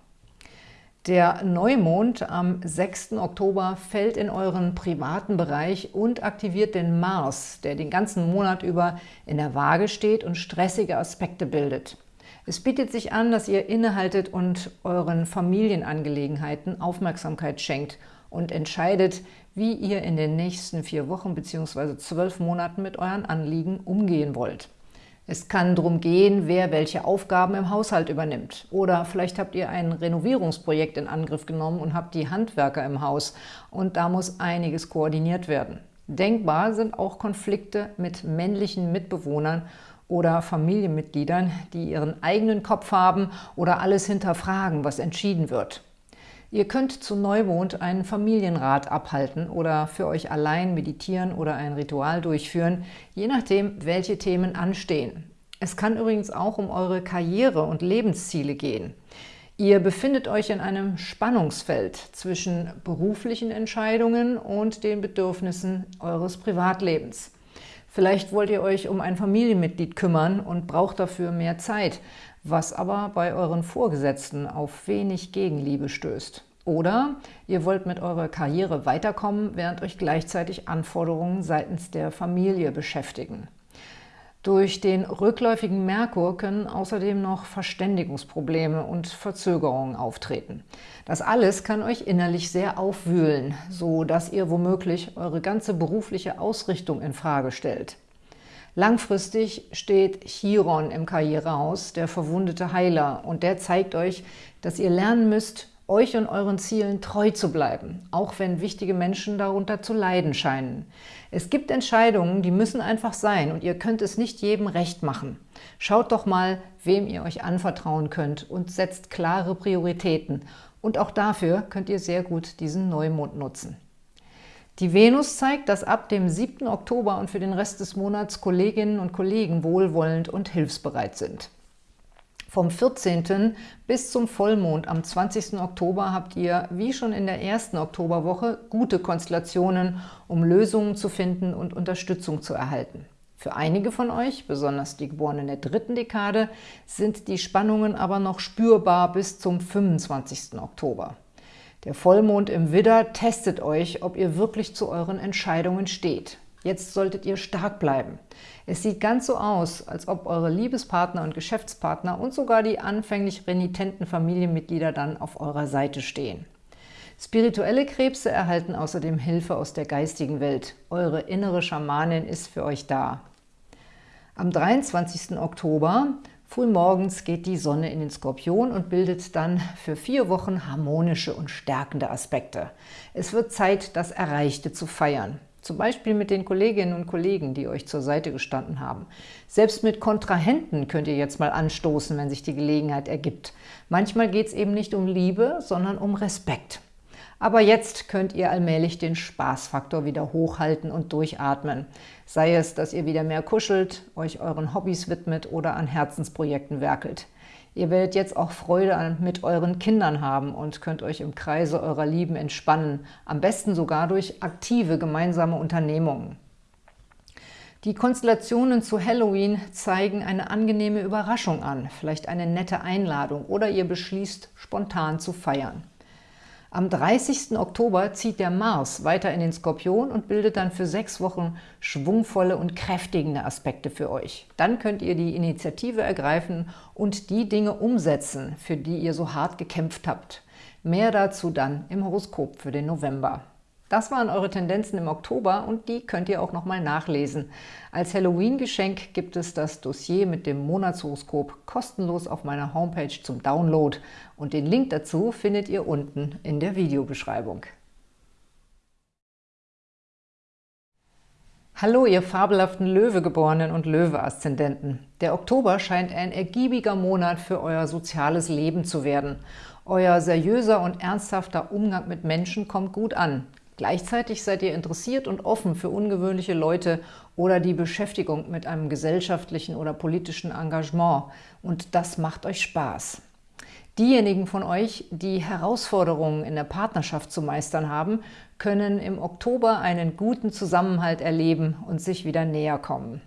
Der Neumond am 6. Oktober fällt in euren privaten Bereich und aktiviert den Mars, der den ganzen Monat über in der Waage steht und stressige Aspekte bildet. Es bietet sich an, dass ihr innehaltet und euren Familienangelegenheiten Aufmerksamkeit schenkt und entscheidet, wie ihr in den nächsten vier Wochen bzw. zwölf Monaten mit euren Anliegen umgehen wollt. Es kann darum gehen, wer welche Aufgaben im Haushalt übernimmt. Oder vielleicht habt ihr ein Renovierungsprojekt in Angriff genommen und habt die Handwerker im Haus. Und da muss einiges koordiniert werden. Denkbar sind auch Konflikte mit männlichen Mitbewohnern oder Familienmitgliedern, die ihren eigenen Kopf haben oder alles hinterfragen, was entschieden wird. Ihr könnt zu Neumond einen Familienrat abhalten oder für euch allein meditieren oder ein Ritual durchführen, je nachdem, welche Themen anstehen. Es kann übrigens auch um eure Karriere und Lebensziele gehen. Ihr befindet euch in einem Spannungsfeld zwischen beruflichen Entscheidungen und den Bedürfnissen eures Privatlebens. Vielleicht wollt ihr euch um ein Familienmitglied kümmern und braucht dafür mehr Zeit, was aber bei euren Vorgesetzten auf wenig Gegenliebe stößt. Oder ihr wollt mit eurer Karriere weiterkommen, während euch gleichzeitig Anforderungen seitens der Familie beschäftigen. Durch den rückläufigen Merkur können außerdem noch Verständigungsprobleme und Verzögerungen auftreten. Das alles kann euch innerlich sehr aufwühlen, so dass ihr womöglich eure ganze berufliche Ausrichtung in Frage stellt. Langfristig steht Chiron im Karrierehaus, der verwundete Heiler, und der zeigt euch, dass ihr lernen müsst, euch und euren Zielen treu zu bleiben, auch wenn wichtige Menschen darunter zu leiden scheinen. Es gibt Entscheidungen, die müssen einfach sein und ihr könnt es nicht jedem recht machen. Schaut doch mal, wem ihr euch anvertrauen könnt und setzt klare Prioritäten Und auch dafür könnt ihr sehr gut diesen Neumond nutzen. Die Venus zeigt, dass ab dem 7. Oktober und für den Rest des Monats Kolleginnen und Kollegen wohlwollend und hilfsbereit sind. Vom 14. bis zum Vollmond am 20. Oktober habt ihr, wie schon in der ersten Oktoberwoche, gute Konstellationen, um Lösungen zu finden und Unterstützung zu erhalten. Für einige von euch, besonders die Geborenen der dritten Dekade, sind die Spannungen aber noch spürbar bis zum 25. Oktober. Der Vollmond im Widder testet euch, ob ihr wirklich zu euren Entscheidungen steht. Jetzt solltet ihr stark bleiben. Es sieht ganz so aus, als ob eure Liebespartner und Geschäftspartner und sogar die anfänglich renitenten Familienmitglieder dann auf eurer Seite stehen. Spirituelle Krebse erhalten außerdem Hilfe aus der geistigen Welt. Eure innere Schamanin ist für euch da. Am 23. Oktober Frühmorgens geht die Sonne in den Skorpion und bildet dann für vier Wochen harmonische und stärkende Aspekte. Es wird Zeit, das Erreichte zu feiern. Zum Beispiel mit den Kolleginnen und Kollegen, die euch zur Seite gestanden haben. Selbst mit Kontrahenten könnt ihr jetzt mal anstoßen, wenn sich die Gelegenheit ergibt. Manchmal geht es eben nicht um Liebe, sondern um Respekt. Aber jetzt könnt ihr allmählich den Spaßfaktor wieder hochhalten und durchatmen. Sei es, dass ihr wieder mehr kuschelt, euch euren Hobbys widmet oder an Herzensprojekten werkelt. Ihr werdet jetzt auch Freude mit euren Kindern haben und könnt euch im Kreise eurer Lieben entspannen, am besten sogar durch aktive gemeinsame Unternehmungen. Die Konstellationen zu Halloween zeigen eine angenehme Überraschung an, vielleicht eine nette Einladung oder ihr beschließt, spontan zu feiern. Am 30. Oktober zieht der Mars weiter in den Skorpion und bildet dann für sechs Wochen schwungvolle und kräftigende Aspekte für euch. Dann könnt ihr die Initiative ergreifen und die Dinge umsetzen, für die ihr so hart gekämpft habt. Mehr dazu dann im Horoskop für den November. Das waren eure Tendenzen im Oktober und die könnt ihr auch nochmal nachlesen. Als Halloween-Geschenk gibt es das Dossier mit dem Monatshoroskop kostenlos auf meiner Homepage zum Download und den Link dazu findet ihr unten in der Videobeschreibung. Hallo, ihr fabelhaften Löwegeborenen und Löwe-Aszendenten. Der Oktober scheint ein ergiebiger Monat für euer soziales Leben zu werden. Euer seriöser und ernsthafter Umgang mit Menschen kommt gut an. Gleichzeitig seid ihr interessiert und offen für ungewöhnliche Leute oder die Beschäftigung mit einem gesellschaftlichen oder politischen Engagement. Und das macht euch Spaß. Diejenigen von euch, die Herausforderungen in der Partnerschaft zu meistern haben, können im Oktober einen guten Zusammenhalt erleben und sich wieder näher kommen.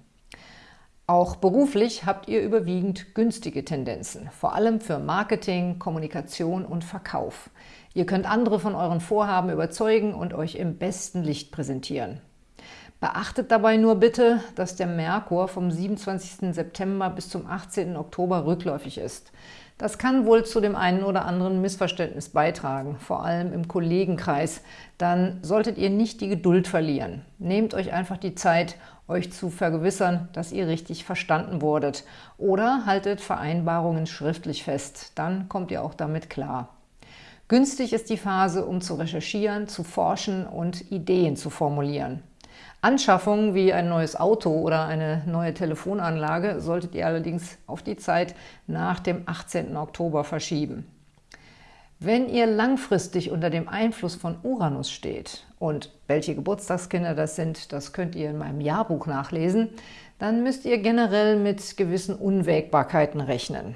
Auch beruflich habt ihr überwiegend günstige Tendenzen, vor allem für Marketing, Kommunikation und Verkauf. Ihr könnt andere von euren Vorhaben überzeugen und euch im besten Licht präsentieren. Beachtet dabei nur bitte, dass der Merkur vom 27. September bis zum 18. Oktober rückläufig ist. Das kann wohl zu dem einen oder anderen Missverständnis beitragen, vor allem im Kollegenkreis. Dann solltet ihr nicht die Geduld verlieren. Nehmt euch einfach die Zeit, euch zu vergewissern, dass ihr richtig verstanden wurdet. Oder haltet Vereinbarungen schriftlich fest, dann kommt ihr auch damit klar. Günstig ist die Phase, um zu recherchieren, zu forschen und Ideen zu formulieren. Anschaffungen wie ein neues Auto oder eine neue Telefonanlage solltet ihr allerdings auf die Zeit nach dem 18. Oktober verschieben. Wenn ihr langfristig unter dem Einfluss von Uranus steht, und welche Geburtstagskinder das sind, das könnt ihr in meinem Jahrbuch nachlesen, dann müsst ihr generell mit gewissen Unwägbarkeiten rechnen.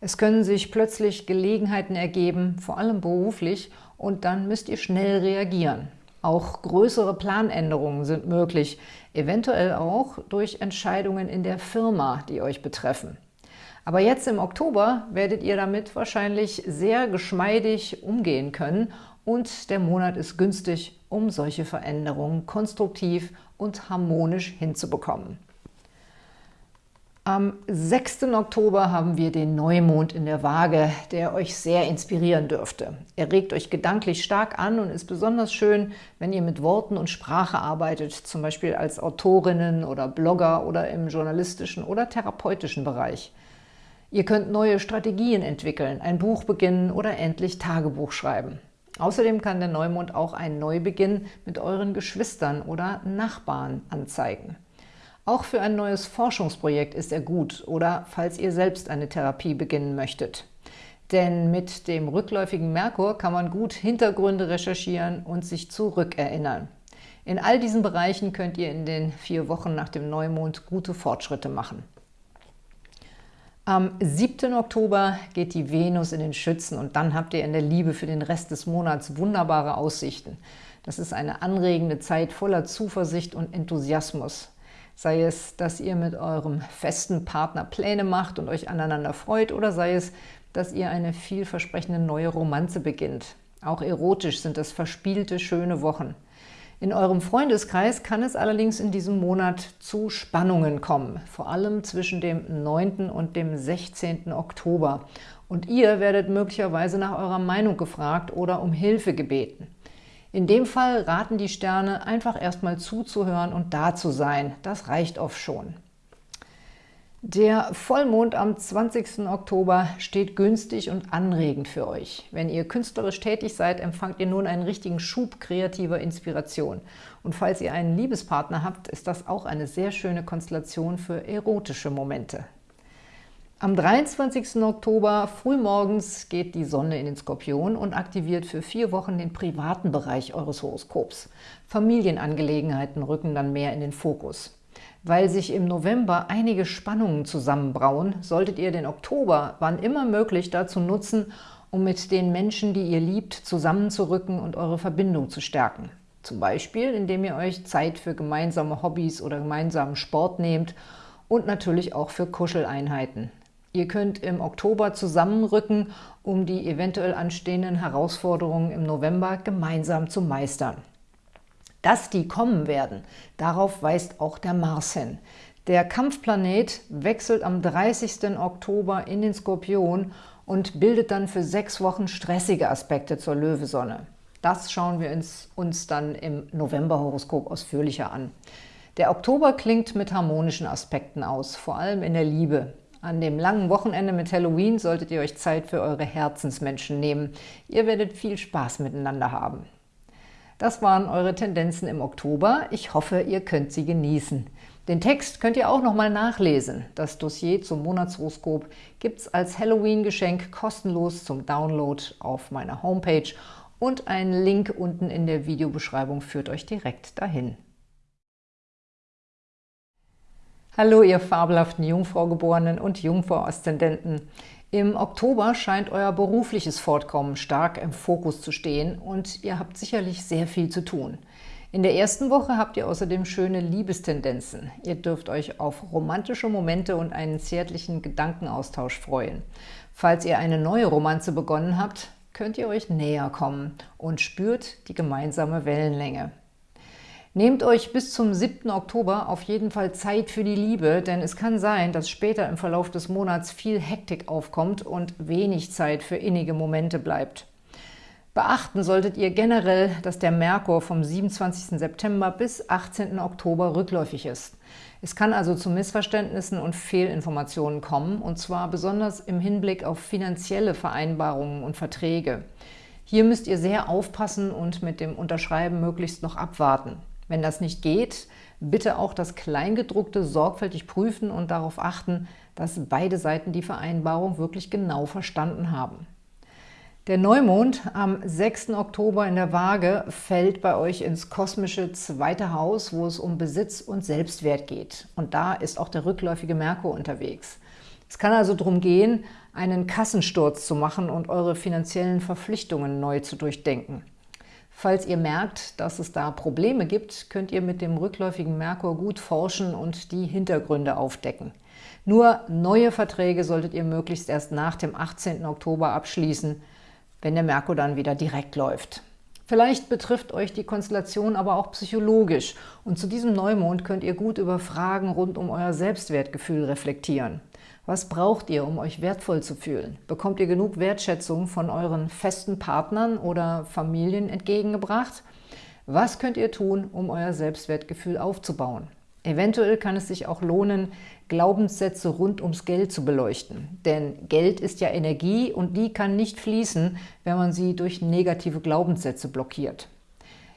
Es können sich plötzlich Gelegenheiten ergeben, vor allem beruflich, und dann müsst ihr schnell reagieren. Auch größere Planänderungen sind möglich, eventuell auch durch Entscheidungen in der Firma, die euch betreffen. Aber jetzt im Oktober werdet ihr damit wahrscheinlich sehr geschmeidig umgehen können und der Monat ist günstig, um solche Veränderungen konstruktiv und harmonisch hinzubekommen. Am 6. Oktober haben wir den Neumond in der Waage, der euch sehr inspirieren dürfte. Er regt euch gedanklich stark an und ist besonders schön, wenn ihr mit Worten und Sprache arbeitet, zum Beispiel als Autorinnen oder Blogger oder im journalistischen oder therapeutischen Bereich. Ihr könnt neue Strategien entwickeln, ein Buch beginnen oder endlich Tagebuch schreiben. Außerdem kann der Neumond auch einen Neubeginn mit euren Geschwistern oder Nachbarn anzeigen. Auch für ein neues Forschungsprojekt ist er gut oder falls ihr selbst eine Therapie beginnen möchtet. Denn mit dem rückläufigen Merkur kann man gut Hintergründe recherchieren und sich zurückerinnern. In all diesen Bereichen könnt ihr in den vier Wochen nach dem Neumond gute Fortschritte machen. Am 7. Oktober geht die Venus in den Schützen und dann habt ihr in der Liebe für den Rest des Monats wunderbare Aussichten. Das ist eine anregende Zeit voller Zuversicht und Enthusiasmus. Sei es, dass ihr mit eurem festen Partner Pläne macht und euch aneinander freut oder sei es, dass ihr eine vielversprechende neue Romanze beginnt. Auch erotisch sind es verspielte, schöne Wochen. In eurem Freundeskreis kann es allerdings in diesem Monat zu Spannungen kommen, vor allem zwischen dem 9. und dem 16. Oktober. Und ihr werdet möglicherweise nach eurer Meinung gefragt oder um Hilfe gebeten. In dem Fall raten die Sterne, einfach erstmal zuzuhören und da zu sein. Das reicht oft schon. Der Vollmond am 20. Oktober steht günstig und anregend für euch. Wenn ihr künstlerisch tätig seid, empfangt ihr nun einen richtigen Schub kreativer Inspiration. Und falls ihr einen Liebespartner habt, ist das auch eine sehr schöne Konstellation für erotische Momente. Am 23. Oktober frühmorgens geht die Sonne in den Skorpion und aktiviert für vier Wochen den privaten Bereich eures Horoskops. Familienangelegenheiten rücken dann mehr in den Fokus. Weil sich im November einige Spannungen zusammenbrauen, solltet ihr den Oktober, wann immer möglich, dazu nutzen, um mit den Menschen, die ihr liebt, zusammenzurücken und eure Verbindung zu stärken. Zum Beispiel, indem ihr euch Zeit für gemeinsame Hobbys oder gemeinsamen Sport nehmt und natürlich auch für Kuscheleinheiten. Ihr könnt im Oktober zusammenrücken, um die eventuell anstehenden Herausforderungen im November gemeinsam zu meistern. Dass die kommen werden, darauf weist auch der Mars hin. Der Kampfplanet wechselt am 30. Oktober in den Skorpion und bildet dann für sechs Wochen stressige Aspekte zur Löwesonne. Das schauen wir uns, uns dann im Novemberhoroskop ausführlicher an. Der Oktober klingt mit harmonischen Aspekten aus, vor allem in der Liebe. An dem langen Wochenende mit Halloween solltet ihr euch Zeit für eure Herzensmenschen nehmen. Ihr werdet viel Spaß miteinander haben. Das waren eure Tendenzen im Oktober. Ich hoffe, ihr könnt sie genießen. Den Text könnt ihr auch nochmal nachlesen. Das Dossier zum Monatshoroskop gibt es als Halloween-Geschenk kostenlos zum Download auf meiner Homepage und ein Link unten in der Videobeschreibung führt euch direkt dahin. Hallo, ihr fabelhaften Jungfraugeborenen und Jungfrau-Aszendenten. Im Oktober scheint euer berufliches Fortkommen stark im Fokus zu stehen und ihr habt sicherlich sehr viel zu tun. In der ersten Woche habt ihr außerdem schöne Liebestendenzen. Ihr dürft euch auf romantische Momente und einen zärtlichen Gedankenaustausch freuen. Falls ihr eine neue Romanze begonnen habt, könnt ihr euch näher kommen und spürt die gemeinsame Wellenlänge. Nehmt euch bis zum 7. Oktober auf jeden Fall Zeit für die Liebe, denn es kann sein, dass später im Verlauf des Monats viel Hektik aufkommt und wenig Zeit für innige Momente bleibt. Beachten solltet ihr generell, dass der Merkur vom 27. September bis 18. Oktober rückläufig ist. Es kann also zu Missverständnissen und Fehlinformationen kommen, und zwar besonders im Hinblick auf finanzielle Vereinbarungen und Verträge. Hier müsst ihr sehr aufpassen und mit dem Unterschreiben möglichst noch abwarten. Wenn das nicht geht, bitte auch das Kleingedruckte sorgfältig prüfen und darauf achten, dass beide Seiten die Vereinbarung wirklich genau verstanden haben. Der Neumond am 6. Oktober in der Waage fällt bei euch ins kosmische zweite Haus, wo es um Besitz und Selbstwert geht. Und da ist auch der rückläufige Merkur unterwegs. Es kann also darum gehen, einen Kassensturz zu machen und eure finanziellen Verpflichtungen neu zu durchdenken. Falls ihr merkt, dass es da Probleme gibt, könnt ihr mit dem rückläufigen Merkur gut forschen und die Hintergründe aufdecken. Nur neue Verträge solltet ihr möglichst erst nach dem 18. Oktober abschließen, wenn der Merkur dann wieder direkt läuft. Vielleicht betrifft euch die Konstellation aber auch psychologisch und zu diesem Neumond könnt ihr gut über Fragen rund um euer Selbstwertgefühl reflektieren. Was braucht ihr, um euch wertvoll zu fühlen? Bekommt ihr genug Wertschätzung von euren festen Partnern oder Familien entgegengebracht? Was könnt ihr tun, um euer Selbstwertgefühl aufzubauen? Eventuell kann es sich auch lohnen, Glaubenssätze rund ums Geld zu beleuchten. Denn Geld ist ja Energie und die kann nicht fließen, wenn man sie durch negative Glaubenssätze blockiert.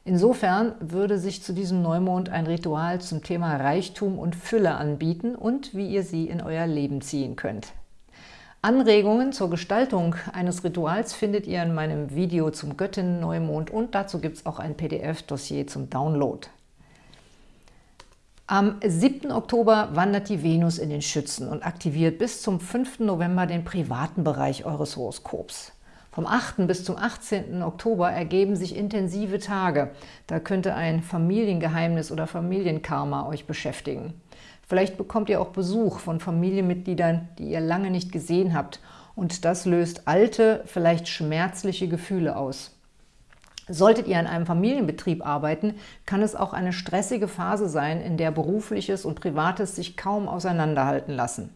Insofern würde sich zu diesem Neumond ein Ritual zum Thema Reichtum und Fülle anbieten und wie ihr sie in euer Leben ziehen könnt. Anregungen zur Gestaltung eines Rituals findet ihr in meinem Video zum Göttinnen-Neumond und dazu gibt es auch ein PDF-Dossier zum Download. Am 7. Oktober wandert die Venus in den Schützen und aktiviert bis zum 5. November den privaten Bereich eures Horoskops. Vom 8. bis zum 18. Oktober ergeben sich intensive Tage. Da könnte ein Familiengeheimnis oder Familienkarma euch beschäftigen. Vielleicht bekommt ihr auch Besuch von Familienmitgliedern, die ihr lange nicht gesehen habt. Und das löst alte, vielleicht schmerzliche Gefühle aus. Solltet ihr in einem Familienbetrieb arbeiten, kann es auch eine stressige Phase sein, in der Berufliches und Privates sich kaum auseinanderhalten lassen.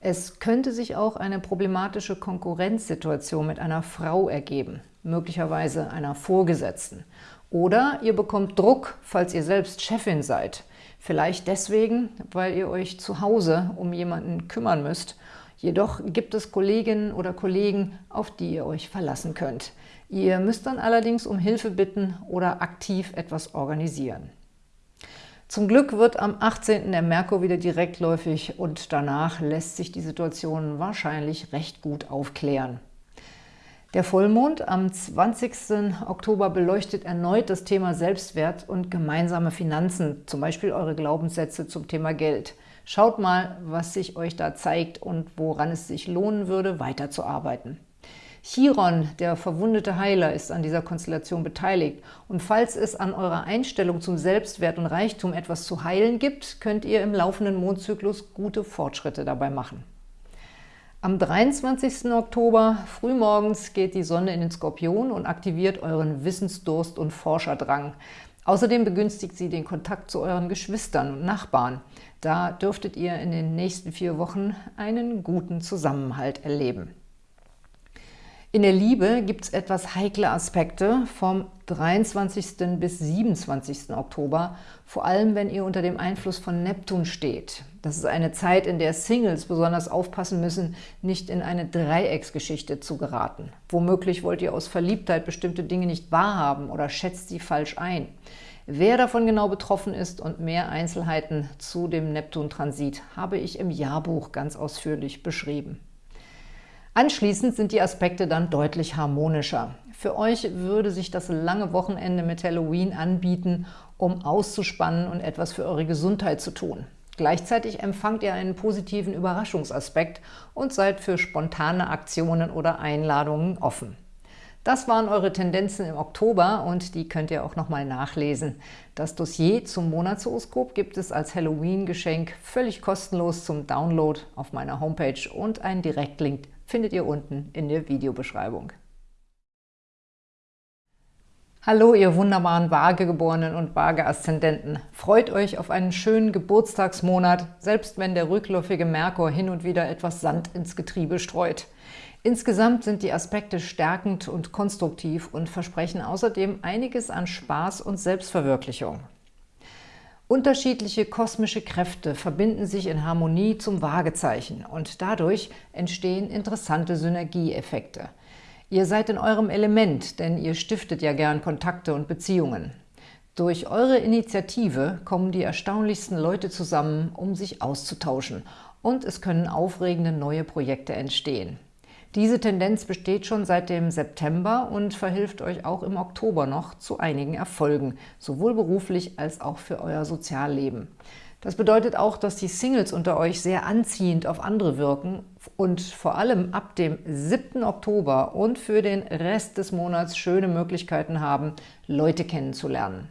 Es könnte sich auch eine problematische Konkurrenzsituation mit einer Frau ergeben, möglicherweise einer Vorgesetzten. Oder ihr bekommt Druck, falls ihr selbst Chefin seid. Vielleicht deswegen, weil ihr euch zu Hause um jemanden kümmern müsst. Jedoch gibt es Kolleginnen oder Kollegen, auf die ihr euch verlassen könnt. Ihr müsst dann allerdings um Hilfe bitten oder aktiv etwas organisieren. Zum Glück wird am 18. der Merkur wieder direktläufig und danach lässt sich die Situation wahrscheinlich recht gut aufklären. Der Vollmond am 20. Oktober beleuchtet erneut das Thema Selbstwert und gemeinsame Finanzen, zum Beispiel eure Glaubenssätze zum Thema Geld. Schaut mal, was sich euch da zeigt und woran es sich lohnen würde, weiterzuarbeiten. Chiron, der verwundete Heiler, ist an dieser Konstellation beteiligt. Und falls es an eurer Einstellung zum Selbstwert und Reichtum etwas zu heilen gibt, könnt ihr im laufenden Mondzyklus gute Fortschritte dabei machen. Am 23. Oktober frühmorgens geht die Sonne in den Skorpion und aktiviert euren Wissensdurst und Forscherdrang. Außerdem begünstigt sie den Kontakt zu euren Geschwistern und Nachbarn. Da dürftet ihr in den nächsten vier Wochen einen guten Zusammenhalt erleben. In der Liebe gibt es etwas heikle Aspekte vom 23. bis 27. Oktober, vor allem wenn ihr unter dem Einfluss von Neptun steht. Das ist eine Zeit, in der Singles besonders aufpassen müssen, nicht in eine Dreiecksgeschichte zu geraten. Womöglich wollt ihr aus Verliebtheit bestimmte Dinge nicht wahrhaben oder schätzt sie falsch ein. Wer davon genau betroffen ist und mehr Einzelheiten zu dem Neptun-Transit habe ich im Jahrbuch ganz ausführlich beschrieben. Anschließend sind die Aspekte dann deutlich harmonischer. Für euch würde sich das lange Wochenende mit Halloween anbieten, um auszuspannen und etwas für eure Gesundheit zu tun. Gleichzeitig empfangt ihr einen positiven Überraschungsaspekt und seid für spontane Aktionen oder Einladungen offen. Das waren eure Tendenzen im Oktober und die könnt ihr auch nochmal nachlesen. Das Dossier zum Monatshoroskop gibt es als Halloween-Geschenk völlig kostenlos zum Download auf meiner Homepage und einen Direktlink findet ihr unten in der Videobeschreibung. Hallo, ihr wunderbaren Waagegeborenen und Waage-Aszendenten. Freut euch auf einen schönen Geburtstagsmonat, selbst wenn der rückläufige Merkur hin und wieder etwas Sand ins Getriebe streut. Insgesamt sind die Aspekte stärkend und konstruktiv und versprechen außerdem einiges an Spaß und Selbstverwirklichung. Unterschiedliche kosmische Kräfte verbinden sich in Harmonie zum Waagezeichen und dadurch entstehen interessante Synergieeffekte. Ihr seid in eurem Element, denn ihr stiftet ja gern Kontakte und Beziehungen. Durch eure Initiative kommen die erstaunlichsten Leute zusammen, um sich auszutauschen und es können aufregende neue Projekte entstehen. Diese Tendenz besteht schon seit dem September und verhilft euch auch im Oktober noch zu einigen Erfolgen, sowohl beruflich als auch für euer Sozialleben. Das bedeutet auch, dass die Singles unter euch sehr anziehend auf andere wirken und vor allem ab dem 7. Oktober und für den Rest des Monats schöne Möglichkeiten haben, Leute kennenzulernen.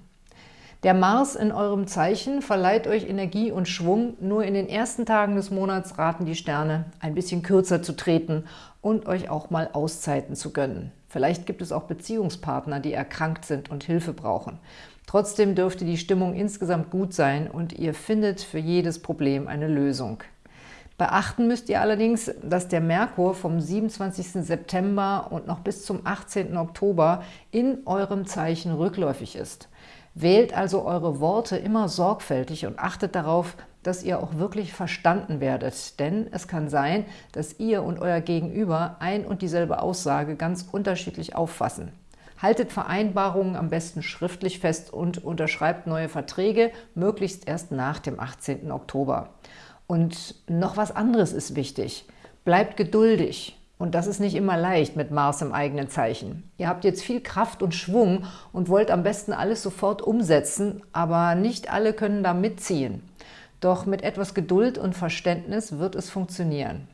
Der Mars in eurem Zeichen verleiht euch Energie und Schwung. Nur in den ersten Tagen des Monats raten die Sterne, ein bisschen kürzer zu treten und euch auch mal Auszeiten zu gönnen. Vielleicht gibt es auch Beziehungspartner, die erkrankt sind und Hilfe brauchen. Trotzdem dürfte die Stimmung insgesamt gut sein und ihr findet für jedes Problem eine Lösung. Beachten müsst ihr allerdings, dass der Merkur vom 27. September und noch bis zum 18. Oktober in eurem Zeichen rückläufig ist. Wählt also eure Worte immer sorgfältig und achtet darauf, dass ihr auch wirklich verstanden werdet. Denn es kann sein, dass ihr und euer Gegenüber ein und dieselbe Aussage ganz unterschiedlich auffassen. Haltet Vereinbarungen am besten schriftlich fest und unterschreibt neue Verträge, möglichst erst nach dem 18. Oktober. Und noch was anderes ist wichtig. Bleibt geduldig. Und das ist nicht immer leicht mit Mars im eigenen Zeichen. Ihr habt jetzt viel Kraft und Schwung und wollt am besten alles sofort umsetzen, aber nicht alle können da mitziehen. Doch mit etwas Geduld und Verständnis wird es funktionieren.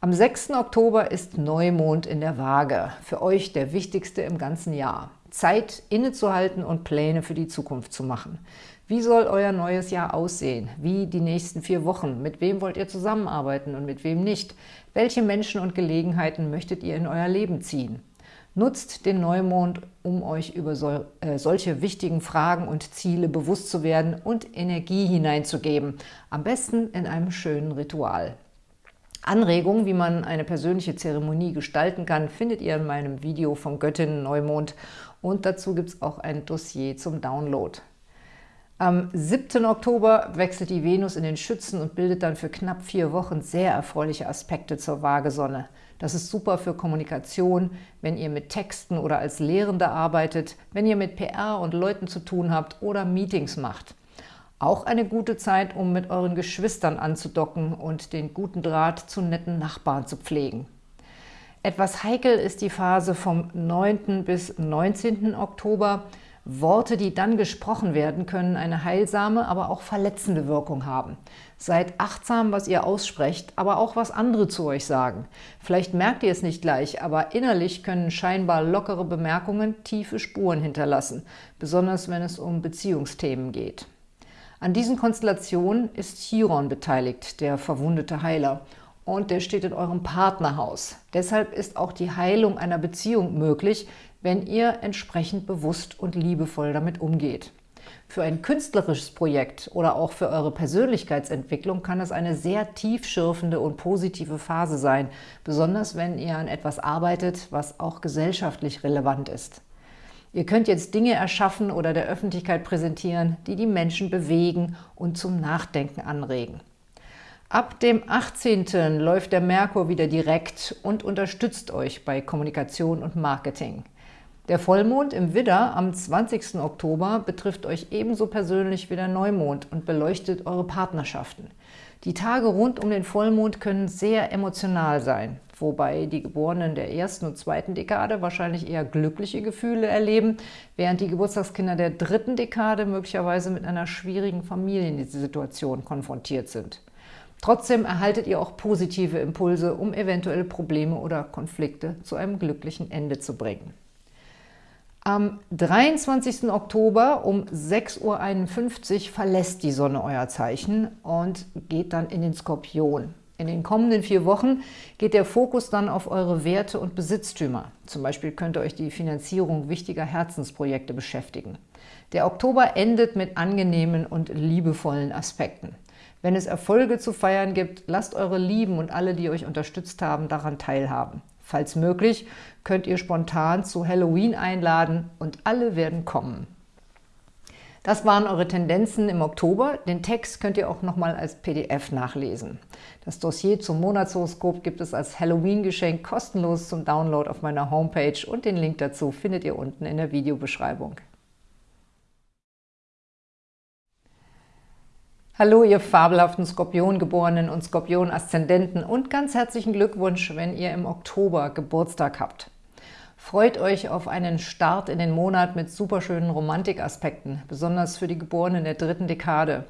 Am 6. Oktober ist Neumond in der Waage, für euch der wichtigste im ganzen Jahr. Zeit innezuhalten und Pläne für die Zukunft zu machen. Wie soll euer neues Jahr aussehen? Wie die nächsten vier Wochen? Mit wem wollt ihr zusammenarbeiten und mit wem nicht? Welche Menschen und Gelegenheiten möchtet ihr in euer Leben ziehen? Nutzt den Neumond, um euch über so, äh, solche wichtigen Fragen und Ziele bewusst zu werden und Energie hineinzugeben. Am besten in einem schönen Ritual. Anregungen, wie man eine persönliche Zeremonie gestalten kann, findet ihr in meinem Video vom Göttinnen Neumond und dazu gibt es auch ein Dossier zum Download. Am 7. Oktober wechselt die Venus in den Schützen und bildet dann für knapp vier Wochen sehr erfreuliche Aspekte zur Waagesonne. Das ist super für Kommunikation, wenn ihr mit Texten oder als Lehrende arbeitet, wenn ihr mit PR und Leuten zu tun habt oder Meetings macht. Auch eine gute Zeit, um mit euren Geschwistern anzudocken und den guten Draht zu netten Nachbarn zu pflegen. Etwas heikel ist die Phase vom 9. bis 19. Oktober. Worte, die dann gesprochen werden, können eine heilsame, aber auch verletzende Wirkung haben. Seid achtsam, was ihr aussprecht, aber auch was andere zu euch sagen. Vielleicht merkt ihr es nicht gleich, aber innerlich können scheinbar lockere Bemerkungen tiefe Spuren hinterlassen, besonders wenn es um Beziehungsthemen geht. An diesen Konstellationen ist Chiron beteiligt, der verwundete Heiler, und der steht in eurem Partnerhaus. Deshalb ist auch die Heilung einer Beziehung möglich, wenn ihr entsprechend bewusst und liebevoll damit umgeht. Für ein künstlerisches Projekt oder auch für eure Persönlichkeitsentwicklung kann es eine sehr tiefschürfende und positive Phase sein, besonders wenn ihr an etwas arbeitet, was auch gesellschaftlich relevant ist. Ihr könnt jetzt Dinge erschaffen oder der Öffentlichkeit präsentieren, die die Menschen bewegen und zum Nachdenken anregen. Ab dem 18. läuft der Merkur wieder direkt und unterstützt euch bei Kommunikation und Marketing. Der Vollmond im Widder am 20. Oktober betrifft euch ebenso persönlich wie der Neumond und beleuchtet eure Partnerschaften. Die Tage rund um den Vollmond können sehr emotional sein, wobei die Geborenen der ersten und zweiten Dekade wahrscheinlich eher glückliche Gefühle erleben, während die Geburtstagskinder der dritten Dekade möglicherweise mit einer schwierigen Familiensituation konfrontiert sind. Trotzdem erhaltet ihr auch positive Impulse, um eventuelle Probleme oder Konflikte zu einem glücklichen Ende zu bringen. Am 23. Oktober um 6.51 Uhr verlässt die Sonne euer Zeichen und geht dann in den Skorpion. In den kommenden vier Wochen geht der Fokus dann auf eure Werte und Besitztümer. Zum Beispiel könnt ihr euch die Finanzierung wichtiger Herzensprojekte beschäftigen. Der Oktober endet mit angenehmen und liebevollen Aspekten. Wenn es Erfolge zu feiern gibt, lasst eure Lieben und alle, die euch unterstützt haben, daran teilhaben. Falls möglich, könnt ihr spontan zu Halloween einladen und alle werden kommen. Das waren eure Tendenzen im Oktober. Den Text könnt ihr auch nochmal als PDF nachlesen. Das Dossier zum Monatshoroskop gibt es als Halloween-Geschenk kostenlos zum Download auf meiner Homepage und den Link dazu findet ihr unten in der Videobeschreibung. Hallo, ihr fabelhaften Skorpiongeborenen und Skorpion-Aszendenten und ganz herzlichen Glückwunsch, wenn ihr im Oktober Geburtstag habt. Freut euch auf einen Start in den Monat mit superschönen Romantikaspekten, besonders für die Geborenen der dritten Dekade.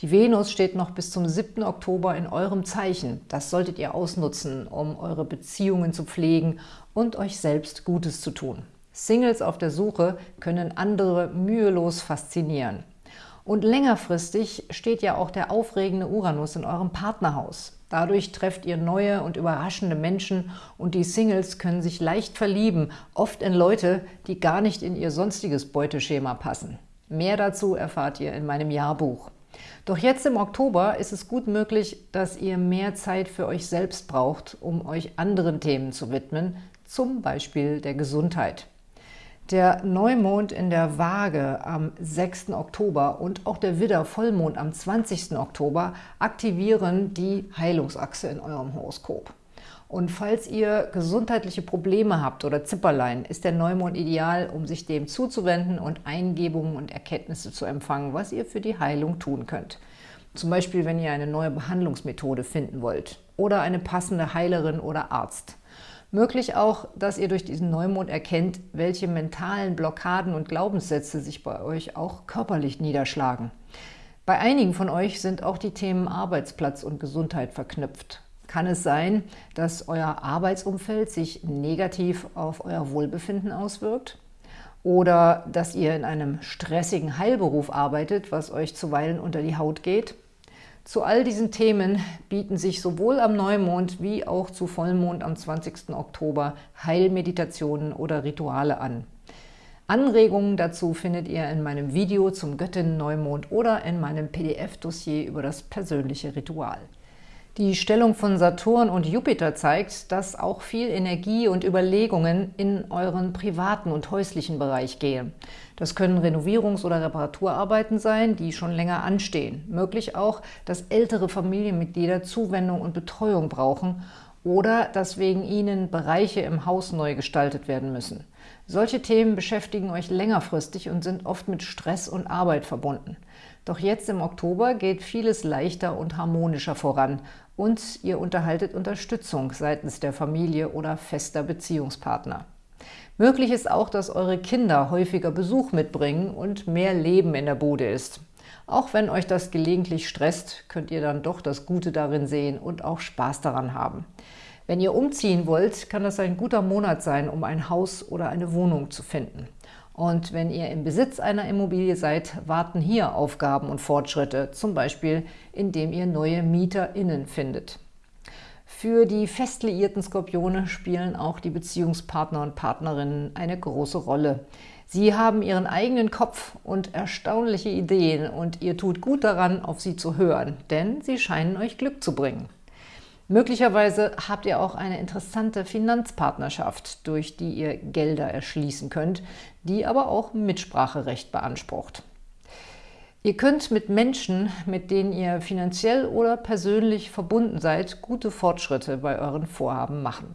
Die Venus steht noch bis zum 7. Oktober in eurem Zeichen. Das solltet ihr ausnutzen, um eure Beziehungen zu pflegen und euch selbst Gutes zu tun. Singles auf der Suche können andere mühelos faszinieren. Und längerfristig steht ja auch der aufregende Uranus in eurem Partnerhaus. Dadurch trefft ihr neue und überraschende Menschen und die Singles können sich leicht verlieben, oft in Leute, die gar nicht in ihr sonstiges Beuteschema passen. Mehr dazu erfahrt ihr in meinem Jahrbuch. Doch jetzt im Oktober ist es gut möglich, dass ihr mehr Zeit für euch selbst braucht, um euch anderen Themen zu widmen, zum Beispiel der Gesundheit. Der Neumond in der Waage am 6. Oktober und auch der Widder-Vollmond am 20. Oktober aktivieren die Heilungsachse in eurem Horoskop. Und falls ihr gesundheitliche Probleme habt oder Zipperlein, ist der Neumond ideal, um sich dem zuzuwenden und Eingebungen und Erkenntnisse zu empfangen, was ihr für die Heilung tun könnt. Zum Beispiel, wenn ihr eine neue Behandlungsmethode finden wollt. oder eine passende Heilerin oder Arzt. Möglich auch, dass ihr durch diesen Neumond erkennt, welche mentalen Blockaden und Glaubenssätze sich bei euch auch körperlich niederschlagen. Bei einigen von euch sind auch die Themen Arbeitsplatz und Gesundheit verknüpft. Kann es sein, dass euer Arbeitsumfeld sich negativ auf euer Wohlbefinden auswirkt? Oder dass ihr in einem stressigen Heilberuf arbeitet, was euch zuweilen unter die Haut geht? Zu all diesen Themen bieten sich sowohl am Neumond wie auch zu Vollmond am 20. Oktober Heilmeditationen oder Rituale an. Anregungen dazu findet ihr in meinem Video zum Göttinnen-Neumond oder in meinem PDF-Dossier über das persönliche Ritual. Die Stellung von Saturn und Jupiter zeigt, dass auch viel Energie und Überlegungen in euren privaten und häuslichen Bereich gehen. Das können Renovierungs- oder Reparaturarbeiten sein, die schon länger anstehen. Möglich auch, dass ältere Familienmitglieder Zuwendung und Betreuung brauchen oder dass wegen ihnen Bereiche im Haus neu gestaltet werden müssen. Solche Themen beschäftigen euch längerfristig und sind oft mit Stress und Arbeit verbunden. Doch jetzt im Oktober geht vieles leichter und harmonischer voran und ihr unterhaltet Unterstützung seitens der Familie oder fester Beziehungspartner. Möglich ist auch, dass eure Kinder häufiger Besuch mitbringen und mehr Leben in der Bude ist. Auch wenn euch das gelegentlich stresst, könnt ihr dann doch das Gute darin sehen und auch Spaß daran haben. Wenn ihr umziehen wollt, kann das ein guter Monat sein, um ein Haus oder eine Wohnung zu finden. Und wenn ihr im Besitz einer Immobilie seid, warten hier Aufgaben und Fortschritte, zum Beispiel indem ihr neue MieterInnen findet. Für die fest liierten Skorpione spielen auch die Beziehungspartner und Partnerinnen eine große Rolle. Sie haben ihren eigenen Kopf und erstaunliche Ideen und ihr tut gut daran, auf sie zu hören, denn sie scheinen euch Glück zu bringen. Möglicherweise habt ihr auch eine interessante Finanzpartnerschaft, durch die ihr Gelder erschließen könnt, die aber auch Mitspracherecht beansprucht. Ihr könnt mit Menschen, mit denen ihr finanziell oder persönlich verbunden seid, gute Fortschritte bei euren Vorhaben machen.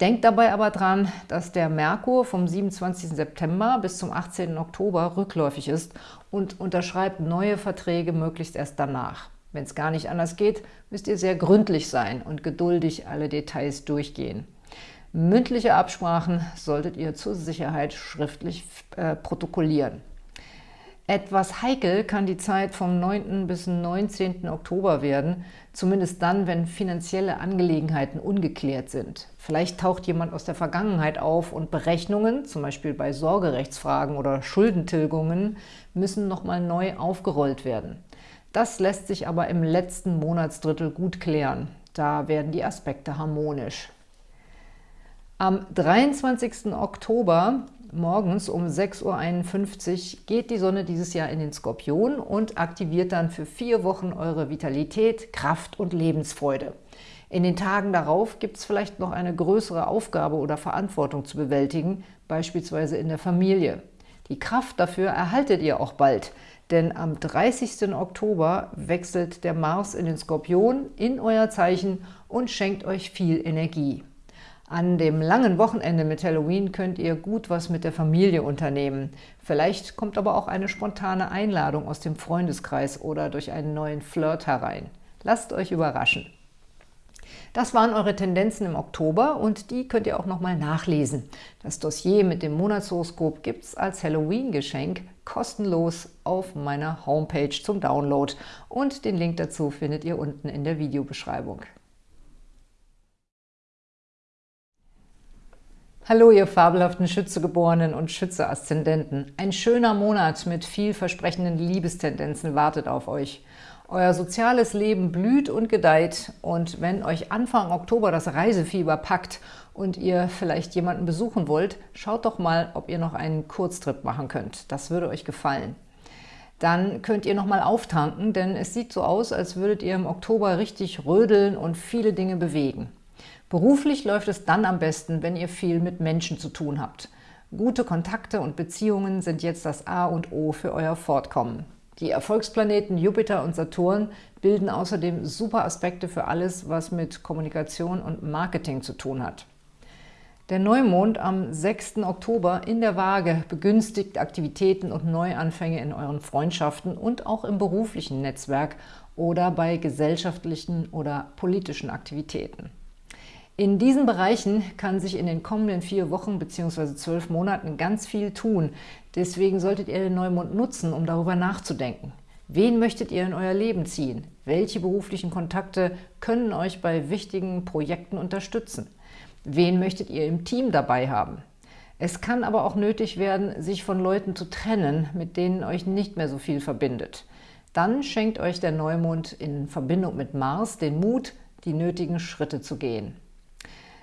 Denkt dabei aber dran, dass der Merkur vom 27. September bis zum 18. Oktober rückläufig ist und unterschreibt neue Verträge möglichst erst danach. Wenn es gar nicht anders geht, müsst ihr sehr gründlich sein und geduldig alle Details durchgehen. Mündliche Absprachen solltet ihr zur Sicherheit schriftlich äh, protokollieren. Etwas heikel kann die Zeit vom 9. bis 19. Oktober werden, zumindest dann, wenn finanzielle Angelegenheiten ungeklärt sind. Vielleicht taucht jemand aus der Vergangenheit auf und Berechnungen, zum Beispiel bei Sorgerechtsfragen oder Schuldentilgungen, müssen nochmal neu aufgerollt werden. Das lässt sich aber im letzten Monatsdrittel gut klären. Da werden die Aspekte harmonisch. Am 23. Oktober morgens um 6.51 Uhr geht die Sonne dieses Jahr in den Skorpion und aktiviert dann für vier Wochen eure Vitalität, Kraft und Lebensfreude. In den Tagen darauf gibt es vielleicht noch eine größere Aufgabe oder Verantwortung zu bewältigen, beispielsweise in der Familie. Die Kraft dafür erhaltet ihr auch bald – denn am 30. Oktober wechselt der Mars in den Skorpion in euer Zeichen und schenkt euch viel Energie. An dem langen Wochenende mit Halloween könnt ihr gut was mit der Familie unternehmen. Vielleicht kommt aber auch eine spontane Einladung aus dem Freundeskreis oder durch einen neuen Flirt herein. Lasst euch überraschen. Das waren eure Tendenzen im Oktober und die könnt ihr auch nochmal nachlesen. Das Dossier mit dem Monatshoroskop gibt es als Halloween-Geschenk kostenlos auf meiner Homepage zum Download und den Link dazu findet ihr unten in der Videobeschreibung. Hallo, ihr fabelhaften Schützegeborenen und Schütze-Aszendenten. Ein schöner Monat mit vielversprechenden Liebestendenzen wartet auf euch. Euer soziales Leben blüht und gedeiht und wenn euch Anfang Oktober das Reisefieber packt und ihr vielleicht jemanden besuchen wollt, schaut doch mal, ob ihr noch einen Kurztrip machen könnt. Das würde euch gefallen. Dann könnt ihr noch mal auftanken, denn es sieht so aus, als würdet ihr im Oktober richtig rödeln und viele Dinge bewegen. Beruflich läuft es dann am besten, wenn ihr viel mit Menschen zu tun habt. Gute Kontakte und Beziehungen sind jetzt das A und O für euer Fortkommen. Die Erfolgsplaneten Jupiter und Saturn bilden außerdem super Aspekte für alles, was mit Kommunikation und Marketing zu tun hat. Der Neumond am 6. Oktober in der Waage begünstigt Aktivitäten und Neuanfänge in euren Freundschaften und auch im beruflichen Netzwerk oder bei gesellschaftlichen oder politischen Aktivitäten. In diesen Bereichen kann sich in den kommenden vier Wochen bzw. zwölf Monaten ganz viel tun. Deswegen solltet ihr den Neumond nutzen, um darüber nachzudenken. Wen möchtet ihr in euer Leben ziehen? Welche beruflichen Kontakte können euch bei wichtigen Projekten unterstützen? Wen möchtet ihr im Team dabei haben? Es kann aber auch nötig werden, sich von Leuten zu trennen, mit denen euch nicht mehr so viel verbindet. Dann schenkt euch der Neumond in Verbindung mit Mars den Mut, die nötigen Schritte zu gehen.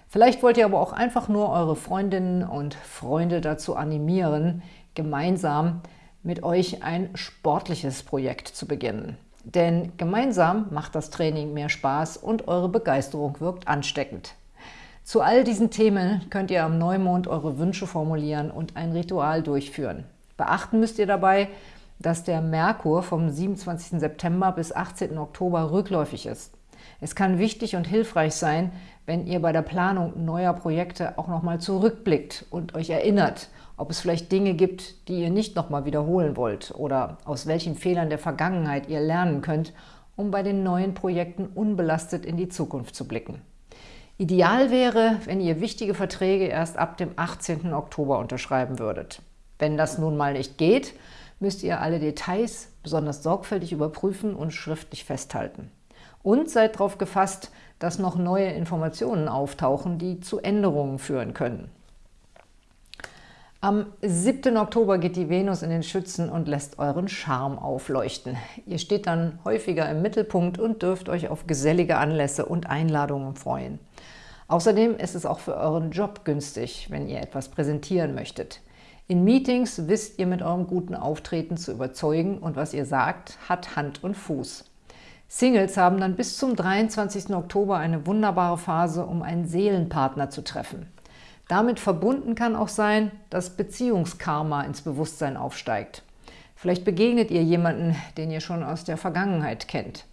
Vielleicht wollt ihr aber auch einfach nur eure Freundinnen und Freunde dazu animieren, gemeinsam mit euch ein sportliches Projekt zu beginnen. Denn gemeinsam macht das Training mehr Spaß und eure Begeisterung wirkt ansteckend. Zu all diesen Themen könnt ihr am Neumond eure Wünsche formulieren und ein Ritual durchführen. Beachten müsst ihr dabei, dass der Merkur vom 27. September bis 18. Oktober rückläufig ist. Es kann wichtig und hilfreich sein, wenn ihr bei der Planung neuer Projekte auch nochmal zurückblickt und euch erinnert, ob es vielleicht Dinge gibt, die ihr nicht nochmal wiederholen wollt oder aus welchen Fehlern der Vergangenheit ihr lernen könnt, um bei den neuen Projekten unbelastet in die Zukunft zu blicken. Ideal wäre, wenn ihr wichtige Verträge erst ab dem 18. Oktober unterschreiben würdet. Wenn das nun mal nicht geht, müsst ihr alle Details besonders sorgfältig überprüfen und schriftlich festhalten. Und seid darauf gefasst, dass noch neue Informationen auftauchen, die zu Änderungen führen können. Am 7. Oktober geht die Venus in den Schützen und lässt euren Charme aufleuchten. Ihr steht dann häufiger im Mittelpunkt und dürft euch auf gesellige Anlässe und Einladungen freuen. Außerdem ist es auch für euren Job günstig, wenn ihr etwas präsentieren möchtet. In Meetings wisst ihr mit eurem guten Auftreten zu überzeugen und was ihr sagt, hat Hand und Fuß. Singles haben dann bis zum 23. Oktober eine wunderbare Phase, um einen Seelenpartner zu treffen. Damit verbunden kann auch sein, dass Beziehungskarma ins Bewusstsein aufsteigt. Vielleicht begegnet ihr jemanden, den ihr schon aus der Vergangenheit kennt.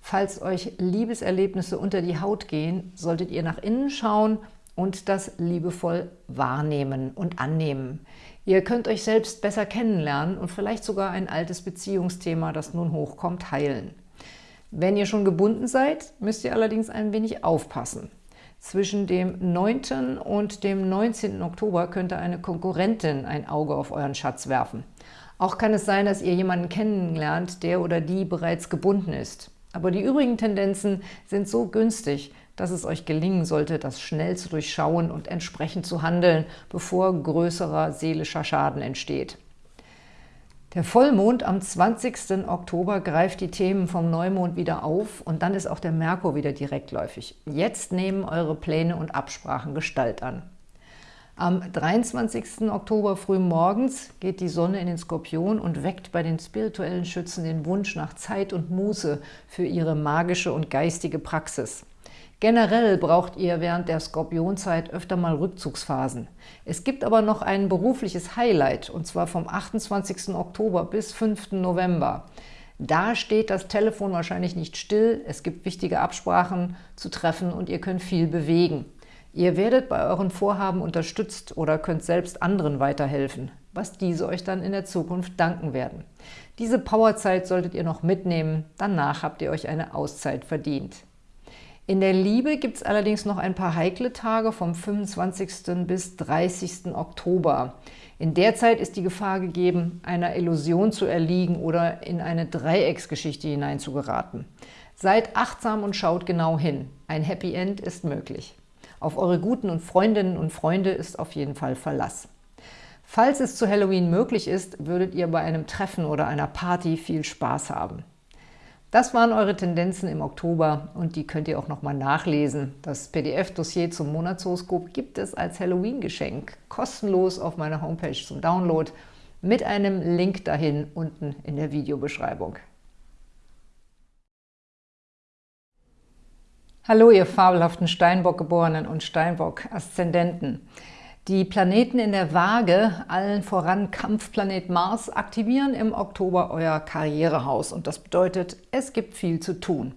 Falls euch Liebeserlebnisse unter die Haut gehen, solltet ihr nach innen schauen und das liebevoll wahrnehmen und annehmen. Ihr könnt euch selbst besser kennenlernen und vielleicht sogar ein altes Beziehungsthema, das nun hochkommt, heilen. Wenn ihr schon gebunden seid, müsst ihr allerdings ein wenig aufpassen. Zwischen dem 9. und dem 19. Oktober könnte eine Konkurrentin ein Auge auf euren Schatz werfen. Auch kann es sein, dass ihr jemanden kennenlernt, der oder die bereits gebunden ist. Aber die übrigen Tendenzen sind so günstig, dass es euch gelingen sollte, das schnell zu durchschauen und entsprechend zu handeln, bevor größerer seelischer Schaden entsteht. Der Vollmond am 20. Oktober greift die Themen vom Neumond wieder auf und dann ist auch der Merkur wieder direktläufig. Jetzt nehmen eure Pläne und Absprachen Gestalt an. Am 23. Oktober früh morgens geht die Sonne in den Skorpion und weckt bei den spirituellen Schützen den Wunsch nach Zeit und Muße für ihre magische und geistige Praxis. Generell braucht ihr während der Skorpionzeit öfter mal Rückzugsphasen. Es gibt aber noch ein berufliches Highlight, und zwar vom 28. Oktober bis 5. November. Da steht das Telefon wahrscheinlich nicht still, es gibt wichtige Absprachen zu treffen und ihr könnt viel bewegen. Ihr werdet bei euren Vorhaben unterstützt oder könnt selbst anderen weiterhelfen, was diese euch dann in der Zukunft danken werden. Diese Powerzeit solltet ihr noch mitnehmen, danach habt ihr euch eine Auszeit verdient. In der Liebe gibt es allerdings noch ein paar heikle Tage vom 25. bis 30. Oktober. In der Zeit ist die Gefahr gegeben, einer Illusion zu erliegen oder in eine Dreiecksgeschichte hineinzugeraten. Seid achtsam und schaut genau hin. Ein Happy End ist möglich. Auf eure guten und Freundinnen und Freunde ist auf jeden Fall Verlass. Falls es zu Halloween möglich ist, würdet ihr bei einem Treffen oder einer Party viel Spaß haben. Das waren eure Tendenzen im Oktober und die könnt ihr auch nochmal nachlesen. Das PDF-Dossier zum Monatshoroskop gibt es als Halloween-Geschenk kostenlos auf meiner Homepage zum Download mit einem Link dahin unten in der Videobeschreibung. Hallo, ihr fabelhaften Steinbock-Geborenen und Steinbock-Aszendenten. Die Planeten in der Waage, allen voran Kampfplanet Mars, aktivieren im Oktober euer Karrierehaus und das bedeutet, es gibt viel zu tun.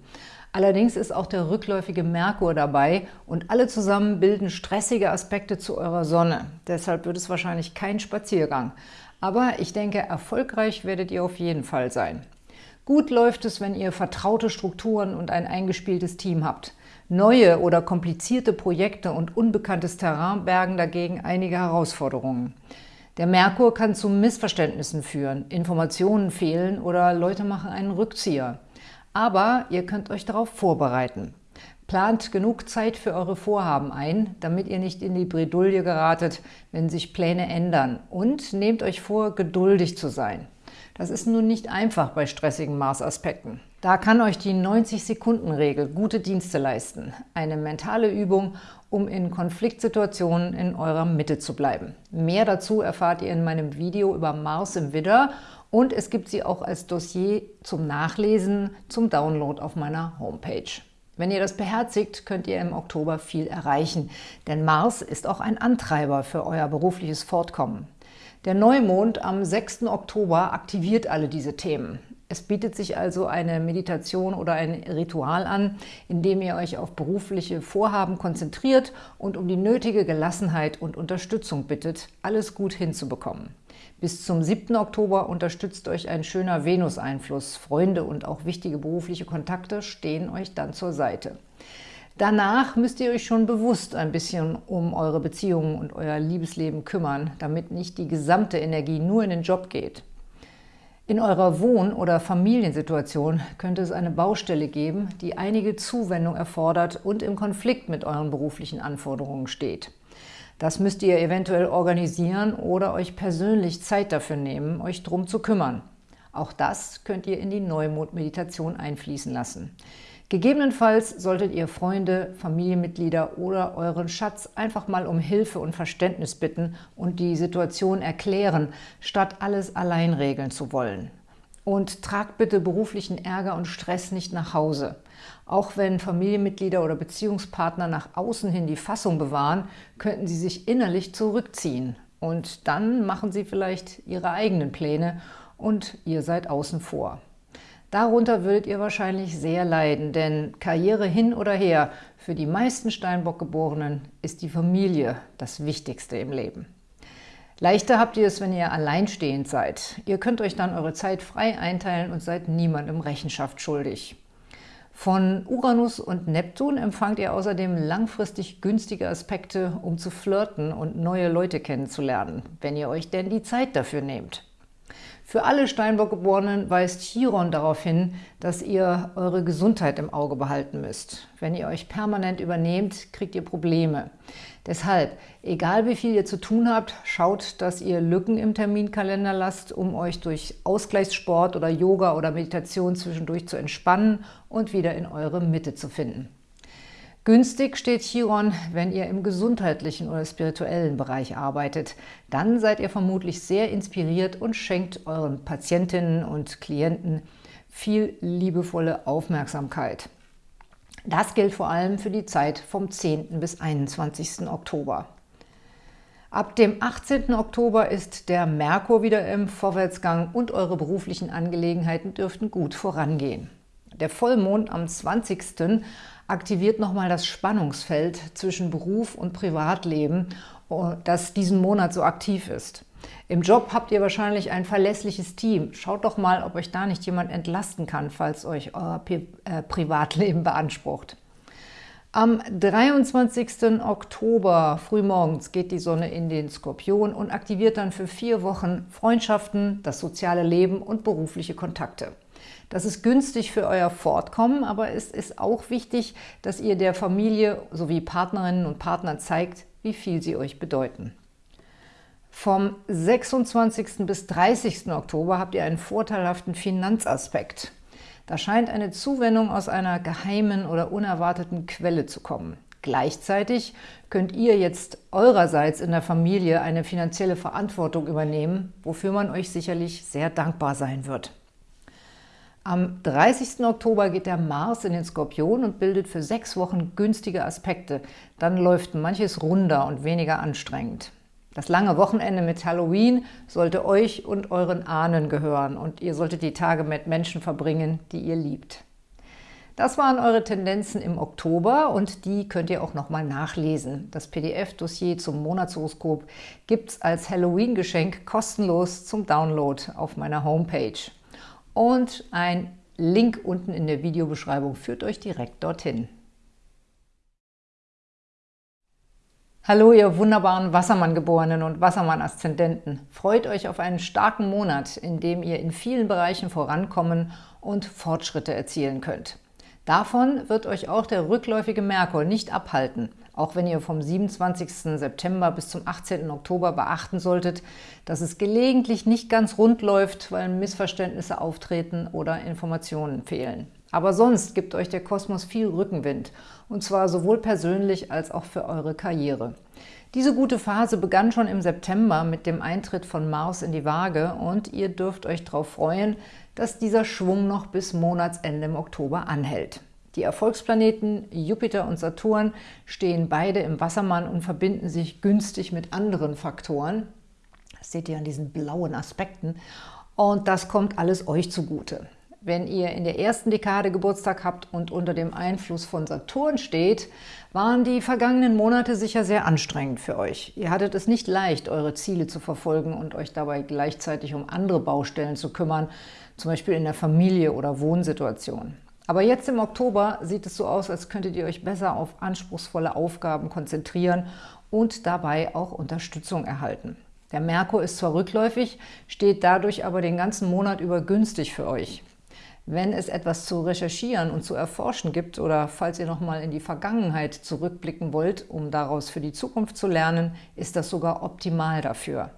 Allerdings ist auch der rückläufige Merkur dabei und alle zusammen bilden stressige Aspekte zu eurer Sonne. Deshalb wird es wahrscheinlich kein Spaziergang. Aber ich denke, erfolgreich werdet ihr auf jeden Fall sein. Gut läuft es, wenn ihr vertraute Strukturen und ein eingespieltes Team habt. Neue oder komplizierte Projekte und unbekanntes Terrain bergen dagegen einige Herausforderungen. Der Merkur kann zu Missverständnissen führen, Informationen fehlen oder Leute machen einen Rückzieher. Aber ihr könnt euch darauf vorbereiten. Plant genug Zeit für eure Vorhaben ein, damit ihr nicht in die Bredouille geratet, wenn sich Pläne ändern. Und nehmt euch vor, geduldig zu sein. Das ist nun nicht einfach bei stressigen Mars-Aspekten. Da kann euch die 90-Sekunden-Regel gute Dienste leisten. Eine mentale Übung, um in Konfliktsituationen in eurer Mitte zu bleiben. Mehr dazu erfahrt ihr in meinem Video über Mars im Widder und es gibt sie auch als Dossier zum Nachlesen, zum Download auf meiner Homepage. Wenn ihr das beherzigt, könnt ihr im Oktober viel erreichen, denn Mars ist auch ein Antreiber für euer berufliches Fortkommen. Der Neumond am 6. Oktober aktiviert alle diese Themen. Es bietet sich also eine Meditation oder ein Ritual an, in dem ihr euch auf berufliche Vorhaben konzentriert und um die nötige Gelassenheit und Unterstützung bittet, alles gut hinzubekommen. Bis zum 7. Oktober unterstützt euch ein schöner Venus-Einfluss. Freunde und auch wichtige berufliche Kontakte stehen euch dann zur Seite. Danach müsst ihr euch schon bewusst ein bisschen um eure Beziehungen und euer Liebesleben kümmern, damit nicht die gesamte Energie nur in den Job geht. In eurer Wohn- oder Familiensituation könnte es eine Baustelle geben, die einige Zuwendung erfordert und im Konflikt mit euren beruflichen Anforderungen steht. Das müsst ihr eventuell organisieren oder euch persönlich Zeit dafür nehmen, euch drum zu kümmern. Auch das könnt ihr in die Neumond-Meditation einfließen lassen. Gegebenenfalls solltet ihr Freunde, Familienmitglieder oder euren Schatz einfach mal um Hilfe und Verständnis bitten und die Situation erklären, statt alles allein regeln zu wollen. Und tragt bitte beruflichen Ärger und Stress nicht nach Hause. Auch wenn Familienmitglieder oder Beziehungspartner nach außen hin die Fassung bewahren, könnten sie sich innerlich zurückziehen. Und dann machen sie vielleicht ihre eigenen Pläne und ihr seid außen vor. Darunter würdet ihr wahrscheinlich sehr leiden, denn Karriere hin oder her, für die meisten Steinbock-Geborenen ist die Familie das Wichtigste im Leben. Leichter habt ihr es, wenn ihr alleinstehend seid. Ihr könnt euch dann eure Zeit frei einteilen und seid niemandem Rechenschaft schuldig. Von Uranus und Neptun empfangt ihr außerdem langfristig günstige Aspekte, um zu flirten und neue Leute kennenzulernen, wenn ihr euch denn die Zeit dafür nehmt. Für alle Steinbock-Geborenen weist Chiron darauf hin, dass ihr eure Gesundheit im Auge behalten müsst. Wenn ihr euch permanent übernehmt, kriegt ihr Probleme. Deshalb, egal wie viel ihr zu tun habt, schaut, dass ihr Lücken im Terminkalender lasst, um euch durch Ausgleichssport oder Yoga oder Meditation zwischendurch zu entspannen und wieder in eure Mitte zu finden. Günstig steht Chiron, wenn ihr im gesundheitlichen oder spirituellen Bereich arbeitet. Dann seid ihr vermutlich sehr inspiriert und schenkt euren Patientinnen und Klienten viel liebevolle Aufmerksamkeit. Das gilt vor allem für die Zeit vom 10. bis 21. Oktober. Ab dem 18. Oktober ist der Merkur wieder im Vorwärtsgang und eure beruflichen Angelegenheiten dürften gut vorangehen. Der Vollmond am 20 aktiviert nochmal das Spannungsfeld zwischen Beruf und Privatleben, oh, das diesen Monat so aktiv ist. Im Job habt ihr wahrscheinlich ein verlässliches Team. Schaut doch mal, ob euch da nicht jemand entlasten kann, falls euch euer äh, Privatleben beansprucht. Am 23. Oktober frühmorgens geht die Sonne in den Skorpion und aktiviert dann für vier Wochen Freundschaften, das soziale Leben und berufliche Kontakte. Das ist günstig für euer Fortkommen, aber es ist auch wichtig, dass ihr der Familie sowie Partnerinnen und Partnern zeigt, wie viel sie euch bedeuten. Vom 26. bis 30. Oktober habt ihr einen vorteilhaften Finanzaspekt. Da scheint eine Zuwendung aus einer geheimen oder unerwarteten Quelle zu kommen. Gleichzeitig könnt ihr jetzt eurerseits in der Familie eine finanzielle Verantwortung übernehmen, wofür man euch sicherlich sehr dankbar sein wird. Am 30. Oktober geht der Mars in den Skorpion und bildet für sechs Wochen günstige Aspekte. Dann läuft manches runder und weniger anstrengend. Das lange Wochenende mit Halloween sollte euch und euren Ahnen gehören und ihr solltet die Tage mit Menschen verbringen, die ihr liebt. Das waren eure Tendenzen im Oktober und die könnt ihr auch nochmal nachlesen. Das PDF-Dossier zum Monatshoroskop gibt es als Halloween-Geschenk kostenlos zum Download auf meiner Homepage. Und ein Link unten in der Videobeschreibung führt euch direkt dorthin. Hallo, ihr wunderbaren Wassermann-Geborenen und Wassermann-Aszendenten. Freut euch auf einen starken Monat, in dem ihr in vielen Bereichen vorankommen und Fortschritte erzielen könnt. Davon wird euch auch der rückläufige Merkur nicht abhalten, auch wenn ihr vom 27. September bis zum 18. Oktober beachten solltet, dass es gelegentlich nicht ganz rund läuft, weil Missverständnisse auftreten oder Informationen fehlen. Aber sonst gibt euch der Kosmos viel Rückenwind, und zwar sowohl persönlich als auch für eure Karriere. Diese gute Phase begann schon im September mit dem Eintritt von Mars in die Waage und ihr dürft euch darauf freuen, dass dieser Schwung noch bis Monatsende im Oktober anhält. Die Erfolgsplaneten Jupiter und Saturn stehen beide im Wassermann und verbinden sich günstig mit anderen Faktoren. Das seht ihr an diesen blauen Aspekten. Und das kommt alles euch zugute. Wenn ihr in der ersten Dekade Geburtstag habt und unter dem Einfluss von Saturn steht, waren die vergangenen Monate sicher sehr anstrengend für euch. Ihr hattet es nicht leicht, eure Ziele zu verfolgen und euch dabei gleichzeitig um andere Baustellen zu kümmern, zum Beispiel in der Familie oder Wohnsituation. Aber jetzt im Oktober sieht es so aus, als könntet ihr euch besser auf anspruchsvolle Aufgaben konzentrieren und dabei auch Unterstützung erhalten. Der Merkur ist zwar rückläufig, steht dadurch aber den ganzen Monat über günstig für euch. Wenn es etwas zu recherchieren und zu erforschen gibt oder falls ihr nochmal in die Vergangenheit zurückblicken wollt, um daraus für die Zukunft zu lernen, ist das sogar optimal dafür.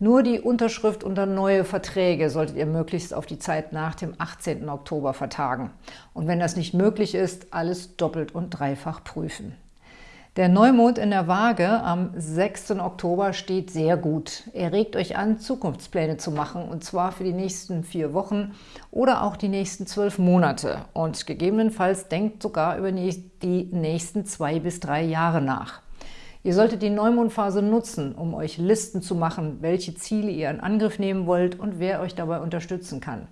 Nur die Unterschrift unter neue Verträge solltet ihr möglichst auf die Zeit nach dem 18. Oktober vertagen. Und wenn das nicht möglich ist, alles doppelt und dreifach prüfen. Der Neumond in der Waage am 6. Oktober steht sehr gut. Er regt euch an, Zukunftspläne zu machen, und zwar für die nächsten vier Wochen oder auch die nächsten zwölf Monate. Und gegebenenfalls denkt sogar über die nächsten zwei bis drei Jahre nach. Ihr solltet die Neumondphase nutzen, um euch Listen zu machen, welche Ziele ihr in Angriff nehmen wollt und wer euch dabei unterstützen kann.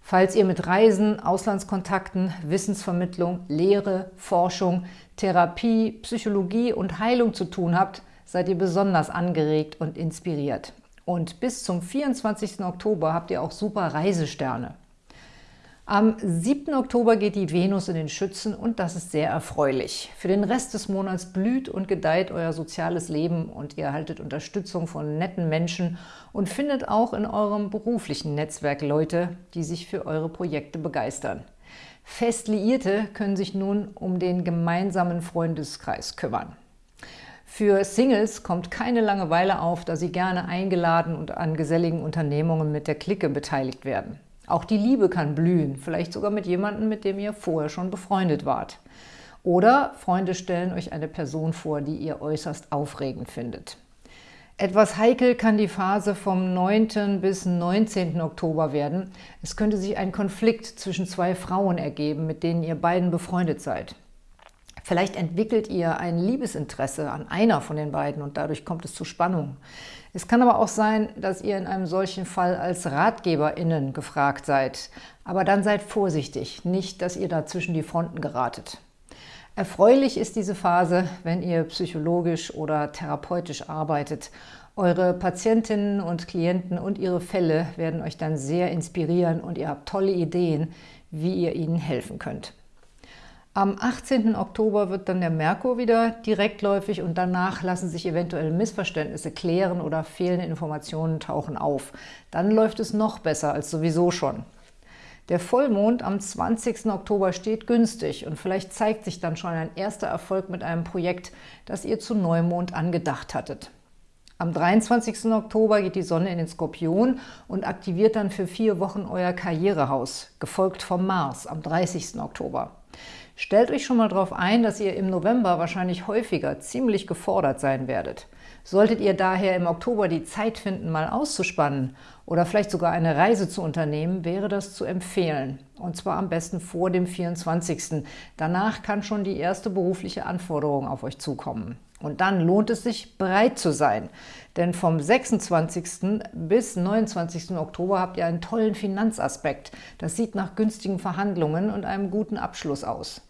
Falls ihr mit Reisen, Auslandskontakten, Wissensvermittlung, Lehre, Forschung, Therapie, Psychologie und Heilung zu tun habt, seid ihr besonders angeregt und inspiriert. Und bis zum 24. Oktober habt ihr auch super Reisesterne. Am 7. Oktober geht die Venus in den Schützen und das ist sehr erfreulich. Für den Rest des Monats blüht und gedeiht euer soziales Leben und ihr erhaltet Unterstützung von netten Menschen und findet auch in eurem beruflichen Netzwerk Leute, die sich für eure Projekte begeistern. Fest Liierte können sich nun um den gemeinsamen Freundeskreis kümmern. Für Singles kommt keine Langeweile auf, da sie gerne eingeladen und an geselligen Unternehmungen mit der Clique beteiligt werden. Auch die Liebe kann blühen, vielleicht sogar mit jemandem, mit dem ihr vorher schon befreundet wart. Oder Freunde stellen euch eine Person vor, die ihr äußerst aufregend findet. Etwas heikel kann die Phase vom 9. bis 19. Oktober werden. Es könnte sich ein Konflikt zwischen zwei Frauen ergeben, mit denen ihr beiden befreundet seid. Vielleicht entwickelt ihr ein Liebesinteresse an einer von den beiden und dadurch kommt es zu Spannungen. Es kann aber auch sein, dass ihr in einem solchen Fall als RatgeberInnen gefragt seid. Aber dann seid vorsichtig, nicht, dass ihr da zwischen die Fronten geratet. Erfreulich ist diese Phase, wenn ihr psychologisch oder therapeutisch arbeitet. Eure Patientinnen und Klienten und ihre Fälle werden euch dann sehr inspirieren und ihr habt tolle Ideen, wie ihr ihnen helfen könnt. Am 18. Oktober wird dann der Merkur wieder direktläufig und danach lassen sich eventuell Missverständnisse klären oder fehlende Informationen tauchen auf. Dann läuft es noch besser als sowieso schon. Der Vollmond am 20. Oktober steht günstig und vielleicht zeigt sich dann schon ein erster Erfolg mit einem Projekt, das ihr zu Neumond angedacht hattet. Am 23. Oktober geht die Sonne in den Skorpion und aktiviert dann für vier Wochen euer Karrierehaus, gefolgt vom Mars am 30. Oktober. Stellt euch schon mal darauf ein, dass ihr im November wahrscheinlich häufiger ziemlich gefordert sein werdet. Solltet ihr daher im Oktober die Zeit finden, mal auszuspannen oder vielleicht sogar eine Reise zu unternehmen, wäre das zu empfehlen. Und zwar am besten vor dem 24. Danach kann schon die erste berufliche Anforderung auf euch zukommen. Und dann lohnt es sich, bereit zu sein. Denn vom 26. bis 29. Oktober habt ihr einen tollen Finanzaspekt. Das sieht nach günstigen Verhandlungen und einem guten Abschluss aus.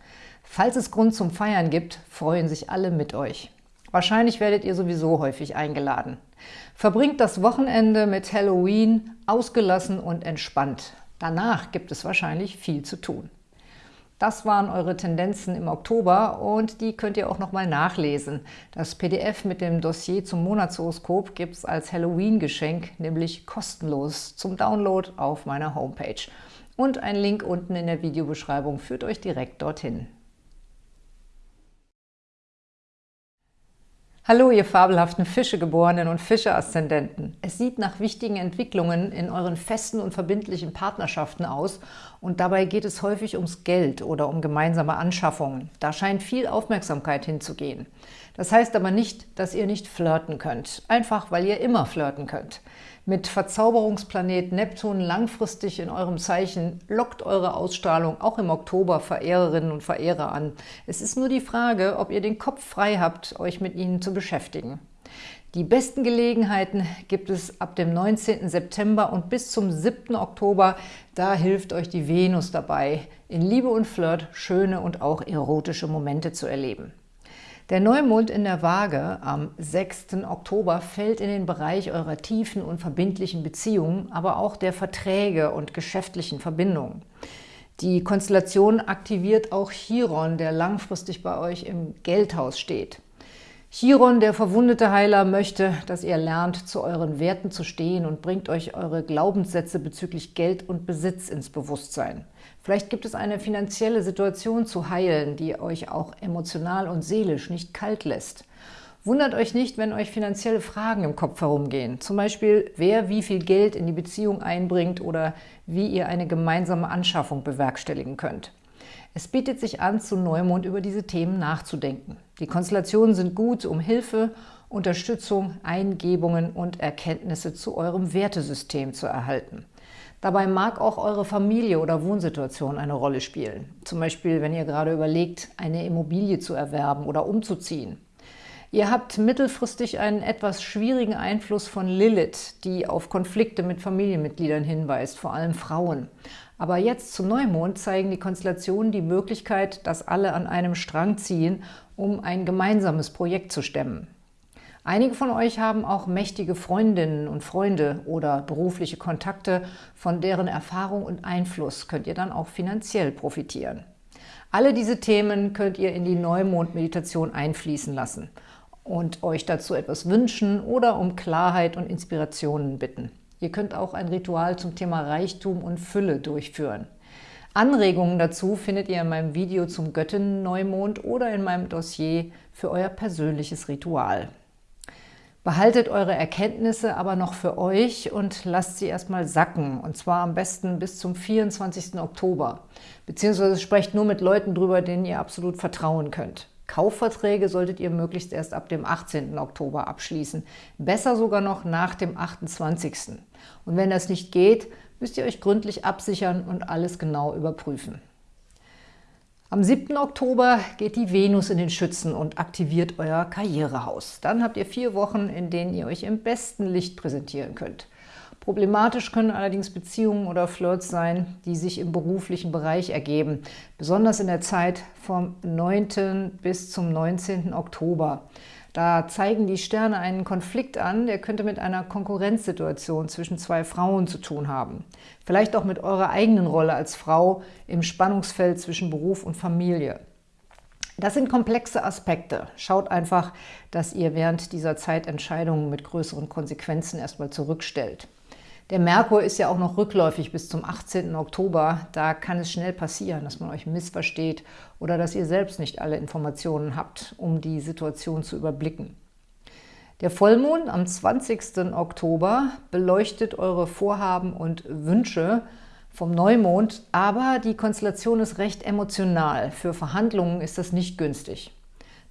Falls es Grund zum Feiern gibt, freuen sich alle mit euch. Wahrscheinlich werdet ihr sowieso häufig eingeladen. Verbringt das Wochenende mit Halloween ausgelassen und entspannt. Danach gibt es wahrscheinlich viel zu tun. Das waren eure Tendenzen im Oktober und die könnt ihr auch nochmal nachlesen. Das PDF mit dem Dossier zum Monatshoroskop gibt es als Halloween-Geschenk, nämlich kostenlos zum Download auf meiner Homepage. Und ein Link unten in der Videobeschreibung führt euch direkt dorthin. Hallo, ihr fabelhaften Fischegeborenen und Fische-Aszendenten. Es sieht nach wichtigen Entwicklungen in euren festen und verbindlichen Partnerschaften aus und dabei geht es häufig ums Geld oder um gemeinsame Anschaffungen. Da scheint viel Aufmerksamkeit hinzugehen. Das heißt aber nicht, dass ihr nicht flirten könnt, einfach weil ihr immer flirten könnt. Mit Verzauberungsplanet Neptun langfristig in eurem Zeichen lockt eure Ausstrahlung auch im Oktober Verehrerinnen und Verehrer an. Es ist nur die Frage, ob ihr den Kopf frei habt, euch mit ihnen zu beschäftigen. Die besten Gelegenheiten gibt es ab dem 19. September und bis zum 7. Oktober. Da hilft euch die Venus dabei, in Liebe und Flirt schöne und auch erotische Momente zu erleben. Der Neumond in der Waage am 6. Oktober fällt in den Bereich eurer tiefen und verbindlichen Beziehungen, aber auch der Verträge und geschäftlichen Verbindungen. Die Konstellation aktiviert auch Chiron, der langfristig bei euch im Geldhaus steht. Chiron, der verwundete Heiler, möchte, dass ihr lernt, zu euren Werten zu stehen und bringt euch eure Glaubenssätze bezüglich Geld und Besitz ins Bewusstsein. Vielleicht gibt es eine finanzielle Situation zu heilen, die euch auch emotional und seelisch nicht kalt lässt. Wundert euch nicht, wenn euch finanzielle Fragen im Kopf herumgehen. Zum Beispiel, wer wie viel Geld in die Beziehung einbringt oder wie ihr eine gemeinsame Anschaffung bewerkstelligen könnt. Es bietet sich an, zu Neumond über diese Themen nachzudenken. Die Konstellationen sind gut, um Hilfe, Unterstützung, Eingebungen und Erkenntnisse zu eurem Wertesystem zu erhalten. Dabei mag auch eure Familie oder Wohnsituation eine Rolle spielen. Zum Beispiel, wenn ihr gerade überlegt, eine Immobilie zu erwerben oder umzuziehen. Ihr habt mittelfristig einen etwas schwierigen Einfluss von Lilith, die auf Konflikte mit Familienmitgliedern hinweist, vor allem Frauen. Aber jetzt zum Neumond zeigen die Konstellationen die Möglichkeit, dass alle an einem Strang ziehen, um ein gemeinsames Projekt zu stemmen. Einige von euch haben auch mächtige Freundinnen und Freunde oder berufliche Kontakte, von deren Erfahrung und Einfluss könnt ihr dann auch finanziell profitieren. Alle diese Themen könnt ihr in die Neumond-Meditation einfließen lassen und euch dazu etwas wünschen oder um Klarheit und Inspirationen bitten. Ihr könnt auch ein Ritual zum Thema Reichtum und Fülle durchführen. Anregungen dazu findet ihr in meinem Video zum Göttinnen-Neumond oder in meinem Dossier für euer persönliches Ritual. Behaltet eure Erkenntnisse aber noch für euch und lasst sie erstmal sacken, und zwar am besten bis zum 24. Oktober. Beziehungsweise sprecht nur mit Leuten drüber, denen ihr absolut vertrauen könnt. Kaufverträge solltet ihr möglichst erst ab dem 18. Oktober abschließen, besser sogar noch nach dem 28. Und wenn das nicht geht, müsst ihr euch gründlich absichern und alles genau überprüfen. Am 7. Oktober geht die Venus in den Schützen und aktiviert euer Karrierehaus. Dann habt ihr vier Wochen, in denen ihr euch im besten Licht präsentieren könnt. Problematisch können allerdings Beziehungen oder Flirts sein, die sich im beruflichen Bereich ergeben, besonders in der Zeit vom 9. bis zum 19. Oktober. Da zeigen die Sterne einen Konflikt an, der könnte mit einer Konkurrenzsituation zwischen zwei Frauen zu tun haben. Vielleicht auch mit eurer eigenen Rolle als Frau im Spannungsfeld zwischen Beruf und Familie. Das sind komplexe Aspekte. Schaut einfach, dass ihr während dieser Zeit Entscheidungen mit größeren Konsequenzen erstmal zurückstellt. Der Merkur ist ja auch noch rückläufig bis zum 18. Oktober. Da kann es schnell passieren, dass man euch missversteht oder dass ihr selbst nicht alle Informationen habt, um die Situation zu überblicken. Der Vollmond am 20. Oktober beleuchtet eure Vorhaben und Wünsche vom Neumond, aber die Konstellation ist recht emotional. Für Verhandlungen ist das nicht günstig.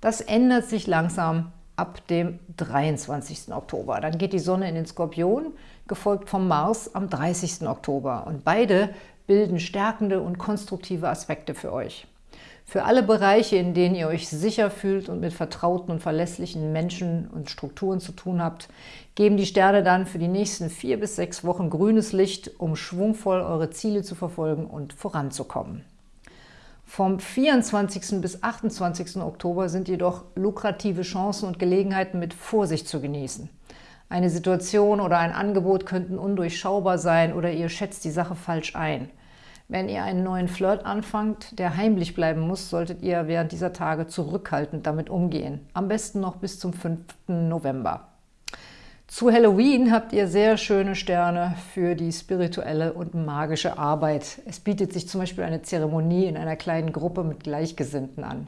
Das ändert sich langsam ab dem 23. Oktober. Dann geht die Sonne in den Skorpion, gefolgt vom Mars am 30. Oktober. Und beide bilden stärkende und konstruktive Aspekte für euch. Für alle Bereiche, in denen ihr euch sicher fühlt und mit vertrauten und verlässlichen Menschen und Strukturen zu tun habt, geben die Sterne dann für die nächsten vier bis sechs Wochen grünes Licht, um schwungvoll eure Ziele zu verfolgen und voranzukommen. Vom 24. bis 28. Oktober sind jedoch lukrative Chancen und Gelegenheiten mit Vorsicht zu genießen. Eine Situation oder ein Angebot könnten undurchschaubar sein oder ihr schätzt die Sache falsch ein. Wenn ihr einen neuen Flirt anfangt, der heimlich bleiben muss, solltet ihr während dieser Tage zurückhaltend damit umgehen. Am besten noch bis zum 5. November. Zu Halloween habt ihr sehr schöne Sterne für die spirituelle und magische Arbeit. Es bietet sich zum Beispiel eine Zeremonie in einer kleinen Gruppe mit Gleichgesinnten an.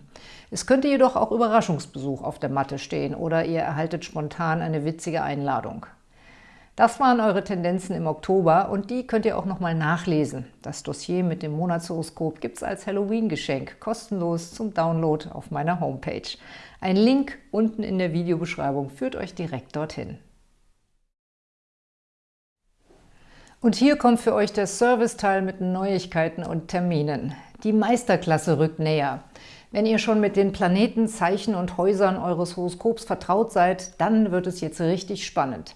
Es könnte jedoch auch Überraschungsbesuch auf der Matte stehen oder ihr erhaltet spontan eine witzige Einladung. Das waren eure Tendenzen im Oktober und die könnt ihr auch nochmal nachlesen. Das Dossier mit dem Monatshoroskop gibt es als Halloween-Geschenk, kostenlos zum Download auf meiner Homepage. Ein Link unten in der Videobeschreibung führt euch direkt dorthin. Und hier kommt für euch der Serviceteil mit Neuigkeiten und Terminen. Die Meisterklasse rückt näher. Wenn ihr schon mit den Planeten, Zeichen und Häusern eures Horoskops vertraut seid, dann wird es jetzt richtig spannend.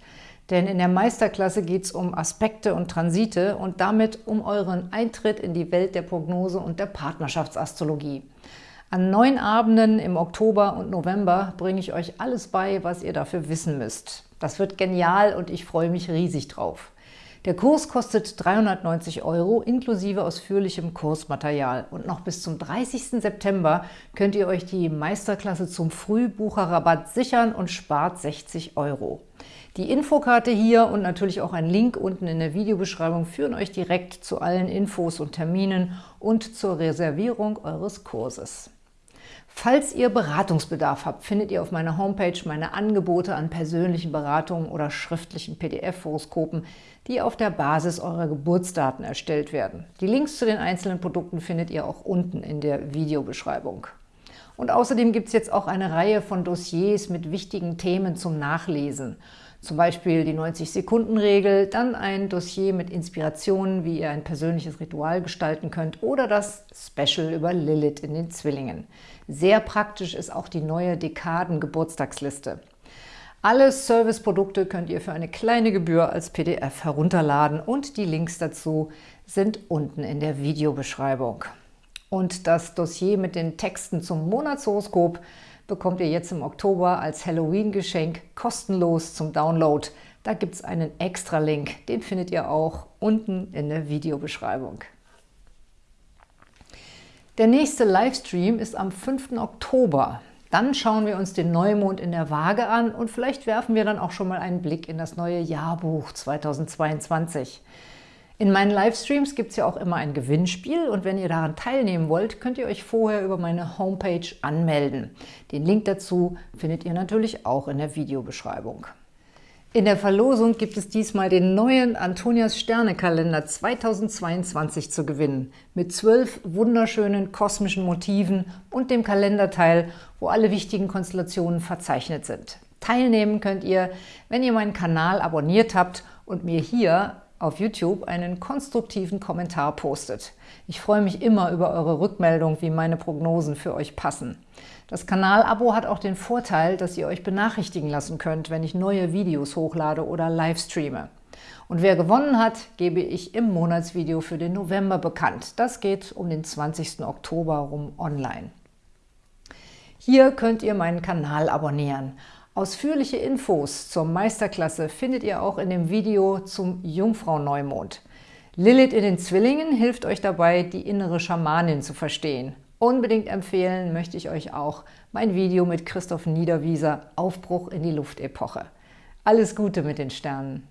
Denn in der Meisterklasse geht es um Aspekte und Transite und damit um euren Eintritt in die Welt der Prognose und der Partnerschaftsastrologie. An neun Abenden im Oktober und November bringe ich euch alles bei, was ihr dafür wissen müsst. Das wird genial und ich freue mich riesig drauf. Der Kurs kostet 390 Euro inklusive ausführlichem Kursmaterial und noch bis zum 30. September könnt ihr euch die Meisterklasse zum Frühbucherrabatt sichern und spart 60 Euro. Die Infokarte hier und natürlich auch ein Link unten in der Videobeschreibung führen euch direkt zu allen Infos und Terminen und zur Reservierung eures Kurses. Falls ihr Beratungsbedarf habt, findet ihr auf meiner Homepage meine Angebote an persönlichen Beratungen oder schriftlichen PDF-Horoskopen, die auf der Basis eurer Geburtsdaten erstellt werden. Die Links zu den einzelnen Produkten findet ihr auch unten in der Videobeschreibung. Und außerdem gibt es jetzt auch eine Reihe von Dossiers mit wichtigen Themen zum Nachlesen. Zum Beispiel die 90-Sekunden-Regel, dann ein Dossier mit Inspirationen, wie ihr ein persönliches Ritual gestalten könnt oder das Special über Lilith in den Zwillingen. Sehr praktisch ist auch die neue Dekaden-Geburtstagsliste. Alle Serviceprodukte könnt ihr für eine kleine Gebühr als PDF herunterladen und die Links dazu sind unten in der Videobeschreibung. Und das Dossier mit den Texten zum Monatshoroskop bekommt ihr jetzt im Oktober als Halloween-Geschenk kostenlos zum Download. Da gibt es einen extra Link, den findet ihr auch unten in der Videobeschreibung. Der nächste Livestream ist am 5. Oktober. Dann schauen wir uns den Neumond in der Waage an und vielleicht werfen wir dann auch schon mal einen Blick in das neue Jahrbuch 2022. In meinen Livestreams gibt es ja auch immer ein Gewinnspiel und wenn ihr daran teilnehmen wollt, könnt ihr euch vorher über meine Homepage anmelden. Den Link dazu findet ihr natürlich auch in der Videobeschreibung. In der Verlosung gibt es diesmal den neuen Antonias Sternekalender 2022 zu gewinnen, mit zwölf wunderschönen kosmischen Motiven und dem Kalenderteil, wo alle wichtigen Konstellationen verzeichnet sind. Teilnehmen könnt ihr, wenn ihr meinen Kanal abonniert habt und mir hier auf YouTube einen konstruktiven Kommentar postet. Ich freue mich immer über eure Rückmeldung, wie meine Prognosen für euch passen. Das Kanalabo hat auch den Vorteil, dass ihr euch benachrichtigen lassen könnt, wenn ich neue Videos hochlade oder livestreame. Und wer gewonnen hat, gebe ich im Monatsvideo für den November bekannt. Das geht um den 20. Oktober rum online. Hier könnt ihr meinen Kanal abonnieren. Ausführliche Infos zur Meisterklasse findet ihr auch in dem Video zum Jungfrau-Neumond. Lilith in den Zwillingen hilft euch dabei, die innere Schamanin zu verstehen. Unbedingt empfehlen möchte ich euch auch mein Video mit Christoph Niederwieser Aufbruch in die Luftepoche. Alles Gute mit den Sternen!